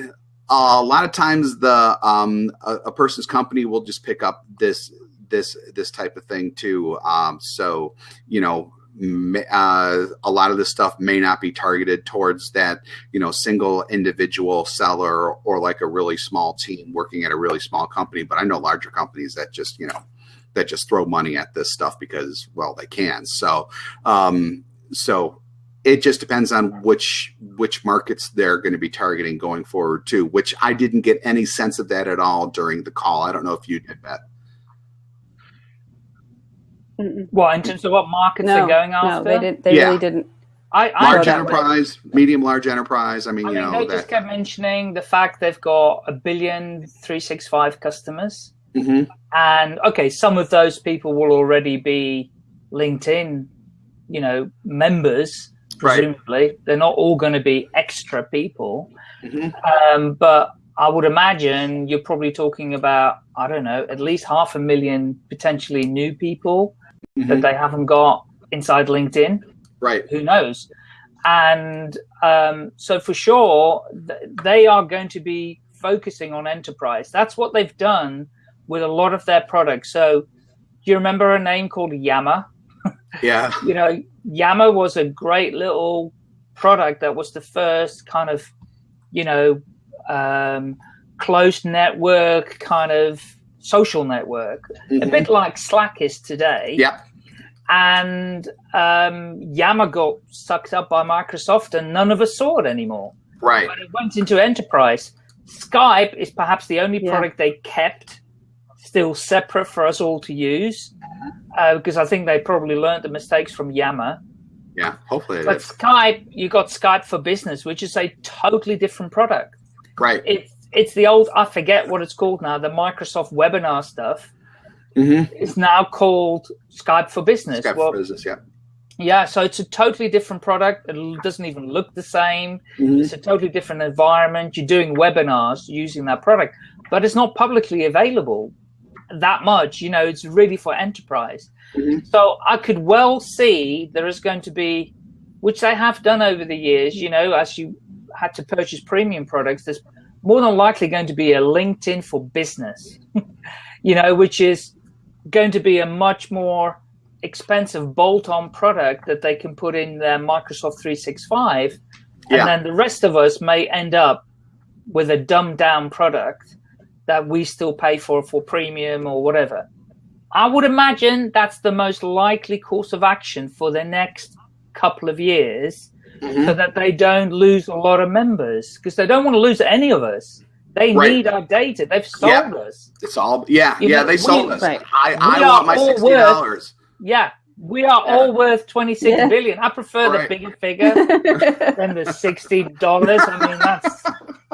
a lot of times the um, a, a, person's company will just pick up this this this type of thing too. Um, so you know. Uh, a lot of this stuff may not be targeted towards that, you know, single individual seller or like a really small team working at a really small company. But I know larger companies that just, you know, that just throw money at this stuff because, well, they can. So, um, so it just depends on which which markets they're going to be targeting going forward too which i didn't get any sense of that at all during the call. I don't know if you did that well in terms of what markets no, they're going after no they, did, they yeah. really didn't. I, I large enterprise medium large enterprise i mean, I mean know they that, just kept mentioning the fact they've got a billion 365 customers. Mm-hmm. and okay some of those people will already be linkedin you know members presumably. Right. They're not all going to be extra people. Mm-hmm. Um, but I would imagine you're probably talking about, I don't know, at least half a million potentially new people mm-hmm. that they haven't got inside LinkedIn. Right. Who knows? And um, so for sure, th- they are going to be focusing on enterprise. That's what they've done with a lot of their products. So do you remember a name called Yammer? Yeah. you know, Yammer was a great little product that was the first kind of, you know, um, closed network kind of social network, mm-hmm. a bit like Slack is today. Yeah. And um, Yammer got sucked up by Microsoft, and none of us saw it anymore. Right. But it went into enterprise. Skype is perhaps the only yeah. product they kept still separate for us all to use uh, because I think they probably learned the mistakes from Yammer. Yeah, hopefully. but is. Skype, you got Skype for Business, which is a totally different product. Right. It's it's the old I forget what it's called now. The Microsoft webinar stuff. Mm-hmm. It's now called Skype for Business. Skype well, for Business, yeah. Yeah, so it's a totally different product. It doesn't even look the same. Mm-hmm. It's a totally different environment. You're doing webinars using that product, but it's not publicly available that much. You know, it's really for enterprise. Mm-hmm. So I could well see there is going to be, which they have done over the years. You know, as you had to purchase premium products, there's more than likely going to be a LinkedIn for business. you know, which is going to be a much more expensive bolt-on product that they can put in their Microsoft 365, yeah. and then the rest of us may end up with a dumbed down product that we still pay for for premium or whatever. I would imagine that's the most likely course of action for the next couple of years mm-hmm. so that they don't lose a lot of members because they don't want to lose any of us. They right. need our data. They've sold yeah. us. It's all yeah, you yeah, know, they sold we, us. Right. I, I want my sixty dollars. Yeah. We are yeah. all worth twenty six yeah. billion. I prefer right. the bigger figure than the sixty dollars. I mean that's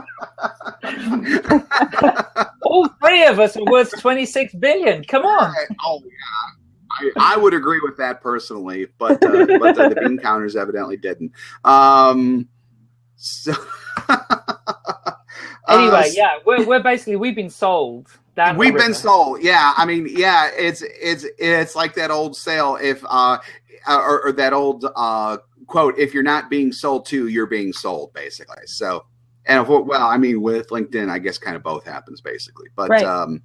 All three of us are worth 26 billion. Come on. oh yeah, I, I would agree with that personally, but uh, but uh, the bean counters evidently didn't. Um, so Anyway, Uh, yeah, we're, we're basically we've been sold. We've been sold. Yeah, I mean, yeah, it's it's it's like that old sale. If uh, or, or that old uh quote, if you're not being sold to, you're being sold, basically. So, and if, well, I mean, with LinkedIn, I guess kind of both happens basically. But Right. um,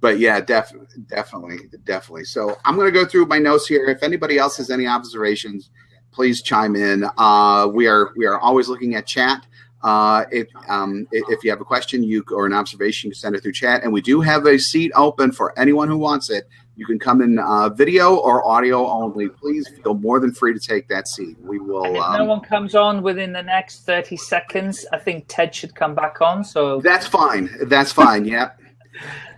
but yeah, def- definitely, definitely. So I'm going to go through my notes here. If anybody else has any observations, please chime in. Uh, we are we are always looking at chat. Uh, if um, if you have a question, you or an observation, you can send it through chat. And we do have a seat open for anyone who wants it. You can come in uh, video or audio only. Please feel more than free to take that seat. We And will. if no Um, one comes on within the next 30 seconds, I think Ted should come back on. So, that's fine. That's fine.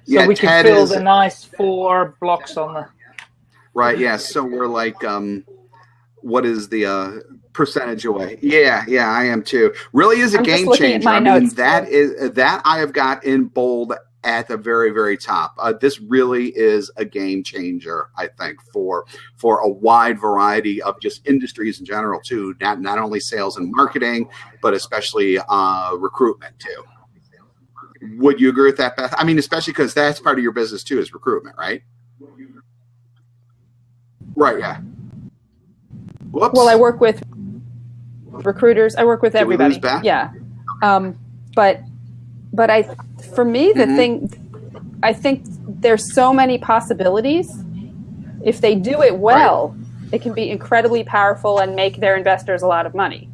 Yep. so we can fill is- the nice four blocks on the. Right. Yeah. So we're like, um, what is the uh, percentage away? Yeah. Yeah. I am too. Really is a I'm game changer. I mean, notes, that that I have got in bold at the very very top. Uh, this really is a game changer. I think for for a wide variety of just industries in general too. Not not only sales and marketing, but especially uh, recruitment too. Would you agree with that, Beth? I mean, especially because that's part of your business too, is recruitment, right? Right. Yeah. Whoops. Well, I work with recruiters. I work with everybody. Yeah, um, but but I, for me, the Mhm. thing, I think there's so many possibilities. If they do it well, it can be incredibly powerful and make their investors a lot of money.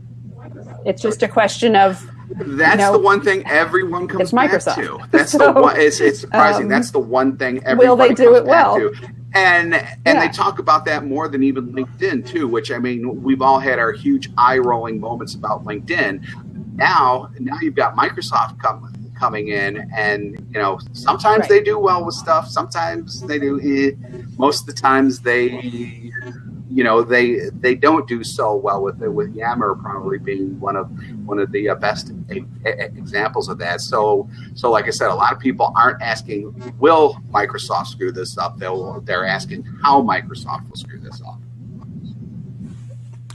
It's just a question of That's know, the one thing everyone comes back Microsoft. to. That's So, the one. It's, it's surprising. um, That's the one thing everyone will they do comes it well? to. And and Yeah. they talk about that more than even LinkedIn too. Which I mean, we've all had our huge eye rolling moments about LinkedIn. Now, now you've got Microsoft come, coming in, and you know sometimes Right. they do well with stuff. Sometimes they do. Eh. Most of the times they you know they they don't do so well with it with Yammer probably being one of one of the uh, best examples of that so so like I said a lot of people aren't asking will Microsoft screw this up they'll they're asking how Microsoft will screw this up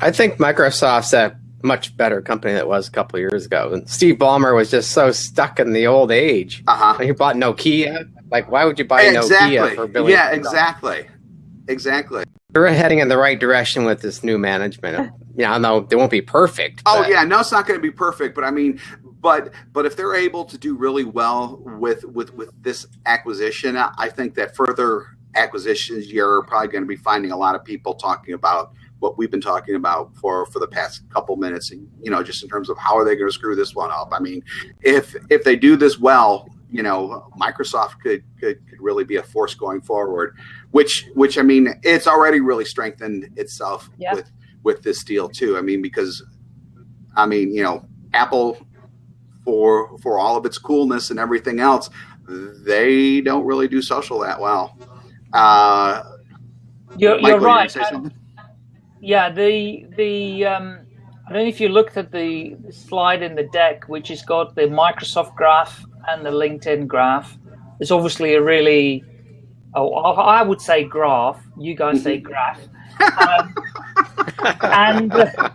I think Microsoft's a much better company than it was a couple of years ago. And Steve Ballmer was just so stuck in the old age. uh-huh he bought Nokia, like why would you buy Nokia for billions? yeah exactly exactly They're heading in the right direction with this new management. You know, they won't be perfect. Oh but yeah, no, it's not going to be perfect, but I mean, but but if they're able to do really well with with with this acquisition, I think that further acquisitions, you're probably going to be finding a lot of people talking about what we've been talking about for for the past couple minutes. And, you know, just in terms of how are they going to screw this one up? I mean, if if they do this well, you know, Microsoft could could, could really be a force going forward. Which which I mean, it's already really strengthened itself Yeah. with with this deal too. I mean, because I mean, you know, Apple for for all of its coolness and everything else, they don't really do social that well. Uh, You're, Michael, you're right. something? Yeah, the the um, I don't know if you looked at the slide in the deck, which has got the Microsoft graph and the LinkedIn graph. It's obviously a really, oh, I would say graph. You guys say graph. Um, and uh,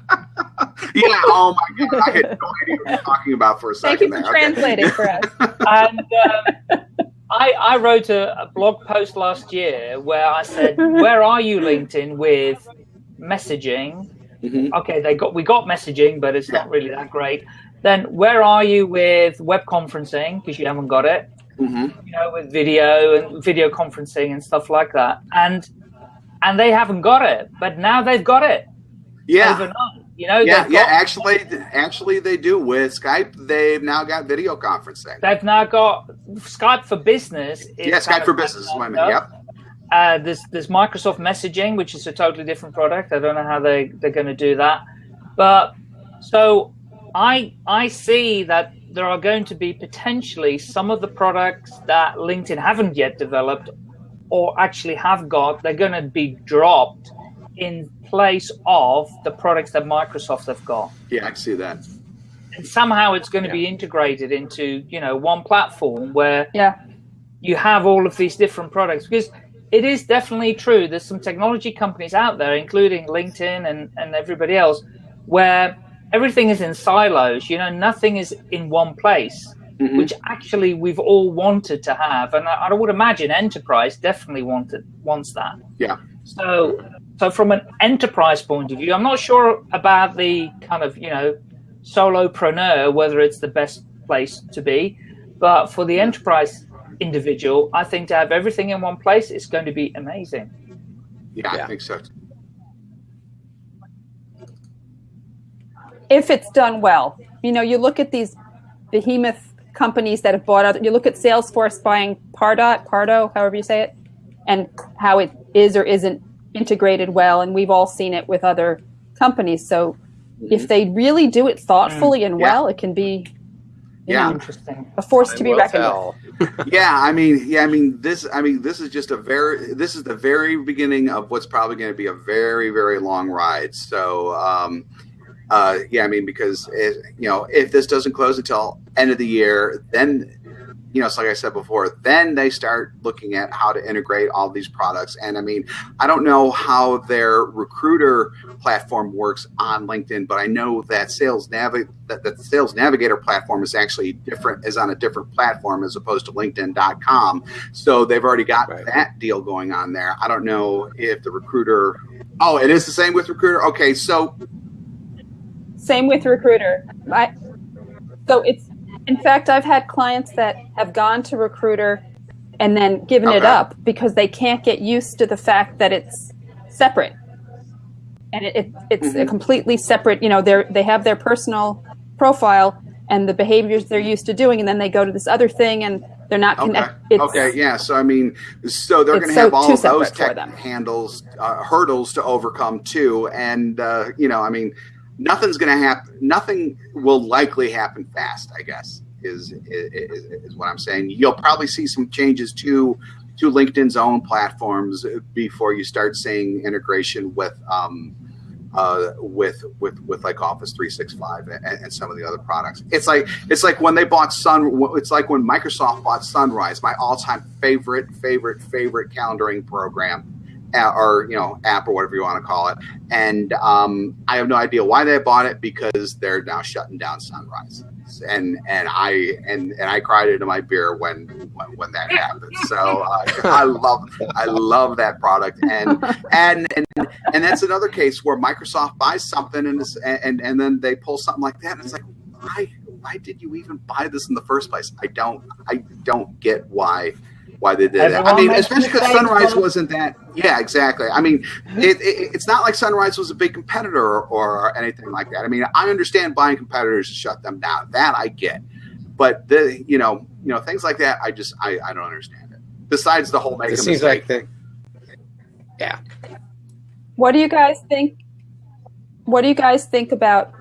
yeah. Oh my god, I had no idea what you're talking about for a second. thank you for there. Okay. translating for us. and um, I, I wrote a, a blog post last year where I said, "Where are you, LinkedIn, with messaging?" Mhm. Okay, they got we got messaging, but it's not really that great. Then where are you with web conferencing because you haven't got it? Mhm. You know, with video and video conferencing and stuff like that, and and they haven't got it, but now they've got it Yeah. overnight. You know, Yeah, yeah. Actually, actually, they do with Skype. They've now got video conferencing. They've now got Skype for Business. is yeah, Skype for Business. is what I mean. Yep. Uh, there's there's Microsoft Messaging, which is a totally different product. I don't know how they they're going to do that, but so I I see that there are going to be potentially some of the products that LinkedIn haven't yet developed or actually have got. They're going to be dropped in place of the products that Microsoft have got. Yeah, I see that. and somehow it's going to be integrated into you know one platform where Yeah. you have all of these different products because it is definitely true there's some technology companies out there including linkedin and, and everybody else where everything is in silos you know nothing is in one place Mhm. which actually we've all wanted to have and I, I would imagine enterprise definitely wanted wants that Yeah. so so from an enterprise point of view i'm not sure about the kind of you know solopreneur whether it's the best place to be but for the enterprise individual i think to have everything in one place is going to be amazing Yeah, I think so. if it's done well. You know, you look at these behemoth companies that have bought out. You look at Salesforce buying Pardot, Pardo, however you say it, and how it is or isn't integrated well. And we've all seen it with other companies. So if mm-hmm. they really do it thoughtfully and Yeah. well, it can be you Yeah. interesting a force to be Will reckoned with. yeah i mean yeah i mean this i mean this is just a very this is the very beginning of what's probably going to be a very very long ride so um uh yeah i mean because it, you know if this doesn't close until end of the year then you know it's like i said before then they start looking at how to integrate all these products and i mean i don't know how their recruiter platform works on linkedin but i know that sales navi- that the sales navigator platform is actually different is on a different platform as opposed to linkedin.com so they've already got Right. that deal going on there i don't know if the recruiter oh it is the same with recruiter okay so Same with recruiter. I, so it's in fact I've had clients that have gone to recruiter and then given it up because they can't get used to the fact that it's separate. And it, it, it's a Mhm. completely separate, you know, they're they have their personal profile and the behaviors they're used to doing and then they go to this other thing and they're not connected. Okay. Yeah. So I mean, so they're going to so have all of those tech handles, uh, hurdles to overcome too, and uh, you know, I mean, nothing's going to happen. Nothing will likely happen fast. I guess is, is is what I'm saying. You'll probably see some changes to to LinkedIn's own platforms before you start seeing integration with. Um, uh, with with with like Office 365 and, and some of the other products. It's like it's like when they bought Sun. It's like when Microsoft bought Sunrise, my all-time favorite favorite favorite calendaring program, or you know app or whatever you want to call it. And um, I have no idea why they bought it because they're now shutting down Sunrise. And and I and and I cried into my beer when when, when that happened. So uh, I love I love that product and and and and that's another case where Microsoft buys something and and and then they pull something like that, and it's like, why why did you even buy this in the first place? I don't I don't get why why they did that. I mean, makes especially because Sunrise but- wasn't that. Yeah, exactly. I mean, it, it, it's not like Sunrise was a big competitor or, or anything like that. I mean, I understand buying competitors to shut them down. That I get, but the you know you know things like that, I just I, I don't understand it. Besides the whole make It seems mistake. like the yeah. What do you guys think? What do you guys think about?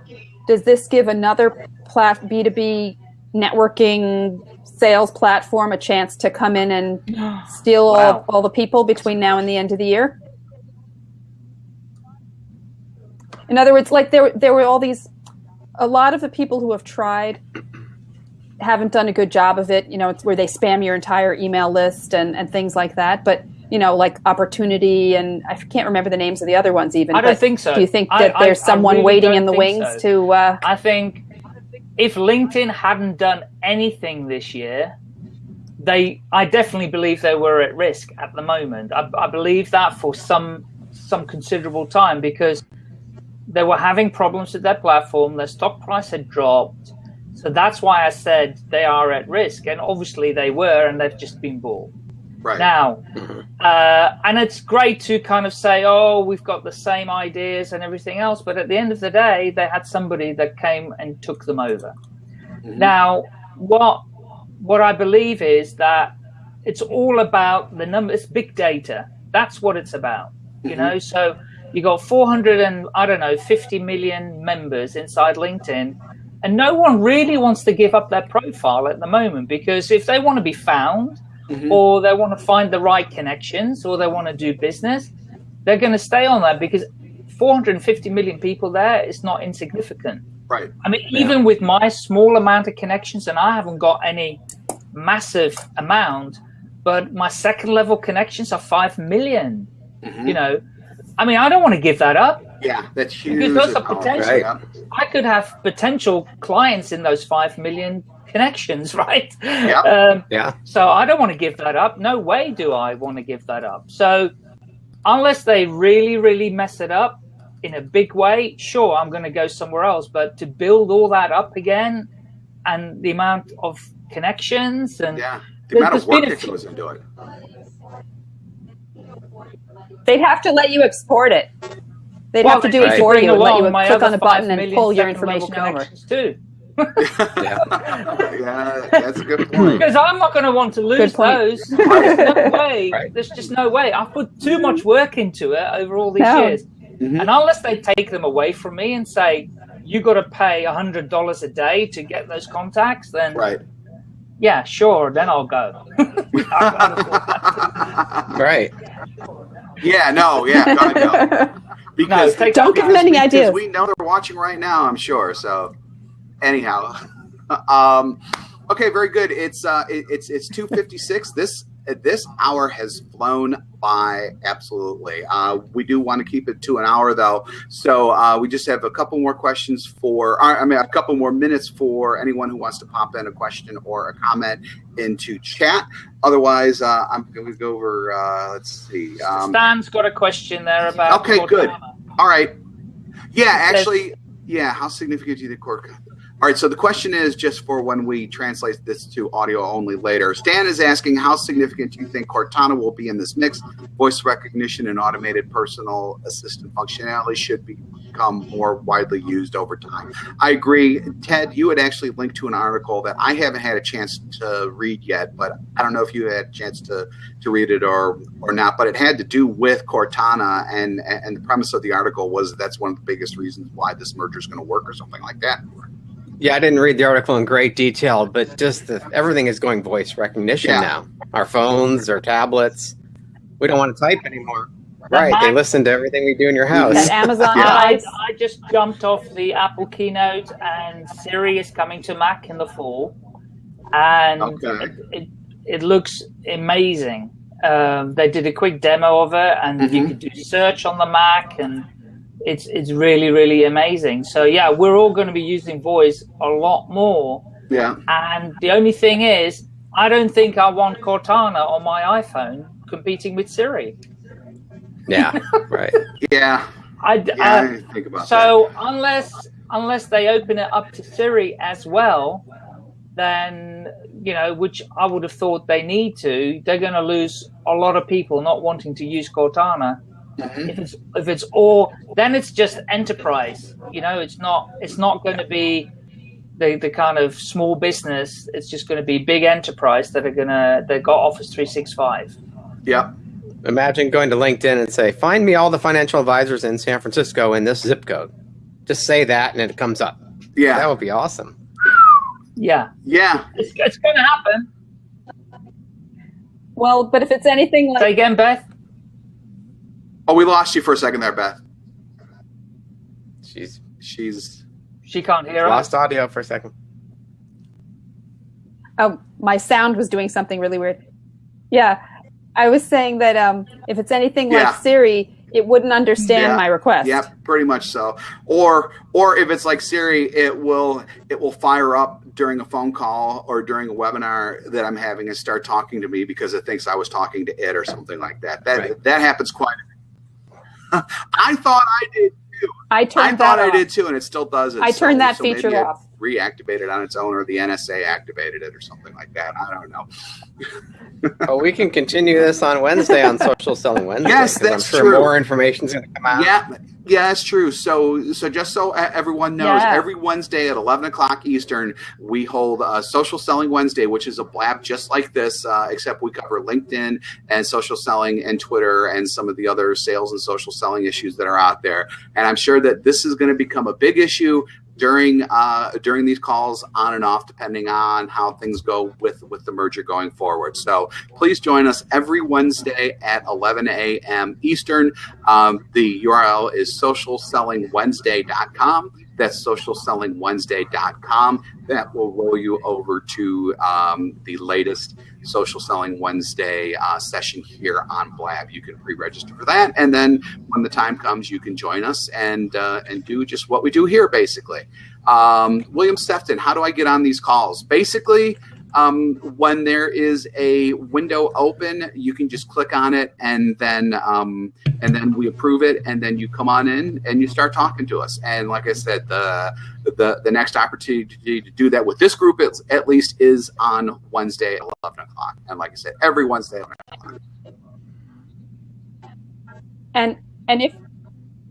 Does this give another plat B2B networking sales platform a chance to come in and steal all, Wow. all the people between now and the end of the year? In other words, like there, there were all these, a lot of the people who have tried haven't done a good job of it. You know, it's where they spam your entire email list and, and things like that. But, you know, like opportunity and I can't remember the names of the other ones even. I don't think so. Do you think I- that there's I- I someone really waiting in the wings so. to, uh, I think if LinkedIn hadn't done anything this year, they I definitely believe they were at risk at the moment. I, I believe that for some some considerable time because they were having problems with their platform. Their stock price had dropped, so that's why I said they are at risk. And obviously they were, and they've just been bought. Right. Now, uh, and it's great to kind of say, oh, we've got the same ideas and everything else, but at the end of the day, they had somebody that came and took them over. Mhm. Now, what what I believe is that it's all about the number. It's big data. That's what it's about. You Mhm. know, so you got 400 and I don't know 50 million members inside LinkedIn, and no one really wants to give up their profile at the moment because if they want to be found Mhm. or they want to find the right connections or they want to do business, they're going to stay on that because 450 million people there is not insignificant. Right. I mean, even with my small amount of connections, and I haven't got any massive amount, but my second level connections are five million. Mhm. You know, I mean, I don't want to give that up. Yeah, that's huge. Because those are potential. Right. yeah. I could have potential clients in those five million connections, right? Yeah. Um, Yeah. so I don't want to give that up. No way do I want to give that up. So unless they really, really mess it up in a big way, sure, I'm going to go somewhere else. But to build all that up again and the amount of connections and Yeah. The amount of work that few- goes into it. They'd have to let you export it. They'd Well, have to do Right. it for bring you. Let you click on a button and pull your information over. too. yeah, that's a good point. Because I'm not going to want to lose those. There's no way. Right. There's just no way. I've put too much work into it over all these No. years. Mhm. And unless they take them away from me and say, you got to pay $100 a day to get those contacts, then Right. yeah, sure, then I'll go. Right. yeah, no, yeah, God, no. Because take- Don't give them any because ideas. We know they're watching right now, I'm sure. So, anyhow, um, okay, very good. It's uh, it, it's it's two fifty six. This this hour has flown by absolutely. Uh, we do want to keep it to an hour though, so uh, we just have a couple more questions for. uh, I mean, a couple more minutes for anyone who wants to pop in a question or a comment into chat. Otherwise, uh, I'm going to go over. Uh, let's see. Um, Stan's got a question there about. Okay, good. All right. Yeah, actually, yeah. How significant do you think Cork? All right. So the question is just for when we translate this to audio only later. Stan is asking, how significant do you think Cortana will be in this mix? Voice recognition and automated personal assistant functionality should become more widely used over time. I agree. Ted, you had actually linked to an article that I haven't had a chance to read yet, but I don't know if you had a chance to to read it or or not. But it had to do with Cortana, and and the premise of the article was that's one of the biggest reasons why this merger is going to work or something like that. Yeah, I didn't read the article in great detail, but just the, everything is going voice recognition Yeah. now. Our phones, our tablets. We don't want to type anymore. Right. They listen to everything we do in your house. That Amazon Yeah. I. I just jumped off the Apple keynote, and Siri is coming to Mac in the fall, and Okay. it, it, it looks amazing. Um, they did a quick demo of it, and you Mhm. could do search on the Mac, and it's it's really really amazing. So yeah, we're all going to be using voice a lot more. Yeah. And the only thing is, I don't think I want Cortana on my iPhone competing with Siri. Yeah. Right. Yeah. I, Yeah. I- I didn't think about So unless unless they open it up to Siri as well, then you know, which I would have thought they need to, they're going to lose a lot of people not wanting to use Cortana. That. Mhm. If it's if it's all, then it's just enterprise. You know, it's not it's not going to be the the kind of small business. It's just going to be big enterprise that are gonna that got Office three six five. Yeah. Imagine going to LinkedIn and say, "Find me all the financial advisors in San Francisco in this zip code." Just say that, and it comes up. Yeah, that would be awesome. Yeah, Yeah. it's it's going to happen. Well, but if it's anything like. Say again, Beth. Oh, we lost you for a second there, Beth. She's She's She can't hear us. lost audio for a second. oh, my sound was doing something really weird. Yeah, I was saying that um, if it's anything Yeah. like Siri, it wouldn't understand Yeah. my request. yeah, pretty much so. Or or if it's like Siri, it will it will fire up during a phone call or during a webinar that I'm having and start talking to me because it thinks I was talking to it or something like that. That Right. that happens quite. I thought I did. too. I turned I thought that I did too, and it still does it. I turned that maybe feature off. Reactivated on its own, or the NSA activated it, or something like that. I don't know. Oh, we can continue this on Wednesday on Social Selling Wednesday. Yes, that's I'm sure true. more information is going to come out. Yeah, yeah, that's true. So, so just so everyone knows, Yeah. every Wednesday at eleven o'clock Eastern, we hold a Social Selling Wednesday, which is a blab just like this, uh, except we cover LinkedIn and social selling and Twitter and some of the other sales and social selling issues that are out there. And I'm sure that this is going to become a big issue during uh, during these calls on and off depending on how things go with with the merger going forward. So please join us every wednesday at 11 a.m eastern. Um, the url is socialsellingwednesday.com That's socialsellingwednesday.com. That will roll you over to um, the latest Social Selling Wednesday uh, session here on Blab. You can pre-register for that, and then when the time comes, you can join us and uh, and do just what we do here, basically. Um, William Stefton, how do I get on these calls? Basically, um, when there is a window open, you can just click on it, and then um, and then we approve it, and then you come on in and you start talking to us. And like I said, the the, the next opportunity to do that with this group, at, at least, is on Wednesday at eleven o'clock. And like I said, every Wednesday. at 11 o'clock. And and if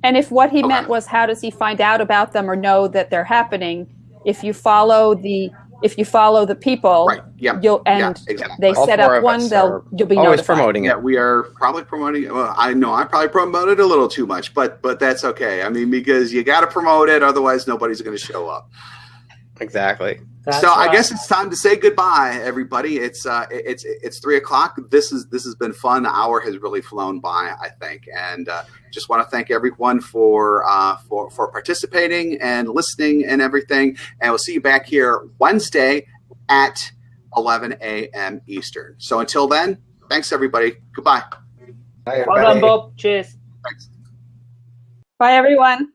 and if what he Okay. meant was how does he find out about them or know that they're happening? If you follow the if you follow the people, Right. Yeah. you'll Yeah, and exactly. they All set up one, they'll you'll be Always notified. promoting Yeah, it. we are probably promoting. Well, I know I probably promoted a little too much, but but that's okay. I mean, because you got to promote it, otherwise nobody's going to show up. Exactly. That's so I guess it's time to say goodbye, everybody. It's uh, it's it's three o'clock. This is this has been fun. The hour has really flown by, I think, and uh, just want to thank everyone for uh, for for participating and listening and everything. And we'll see you back here Wednesday at 11 a.m. Eastern. So until then, thanks everybody. Goodbye. Bye, Well done, Bob. Cheers. Thanks. Bye everyone.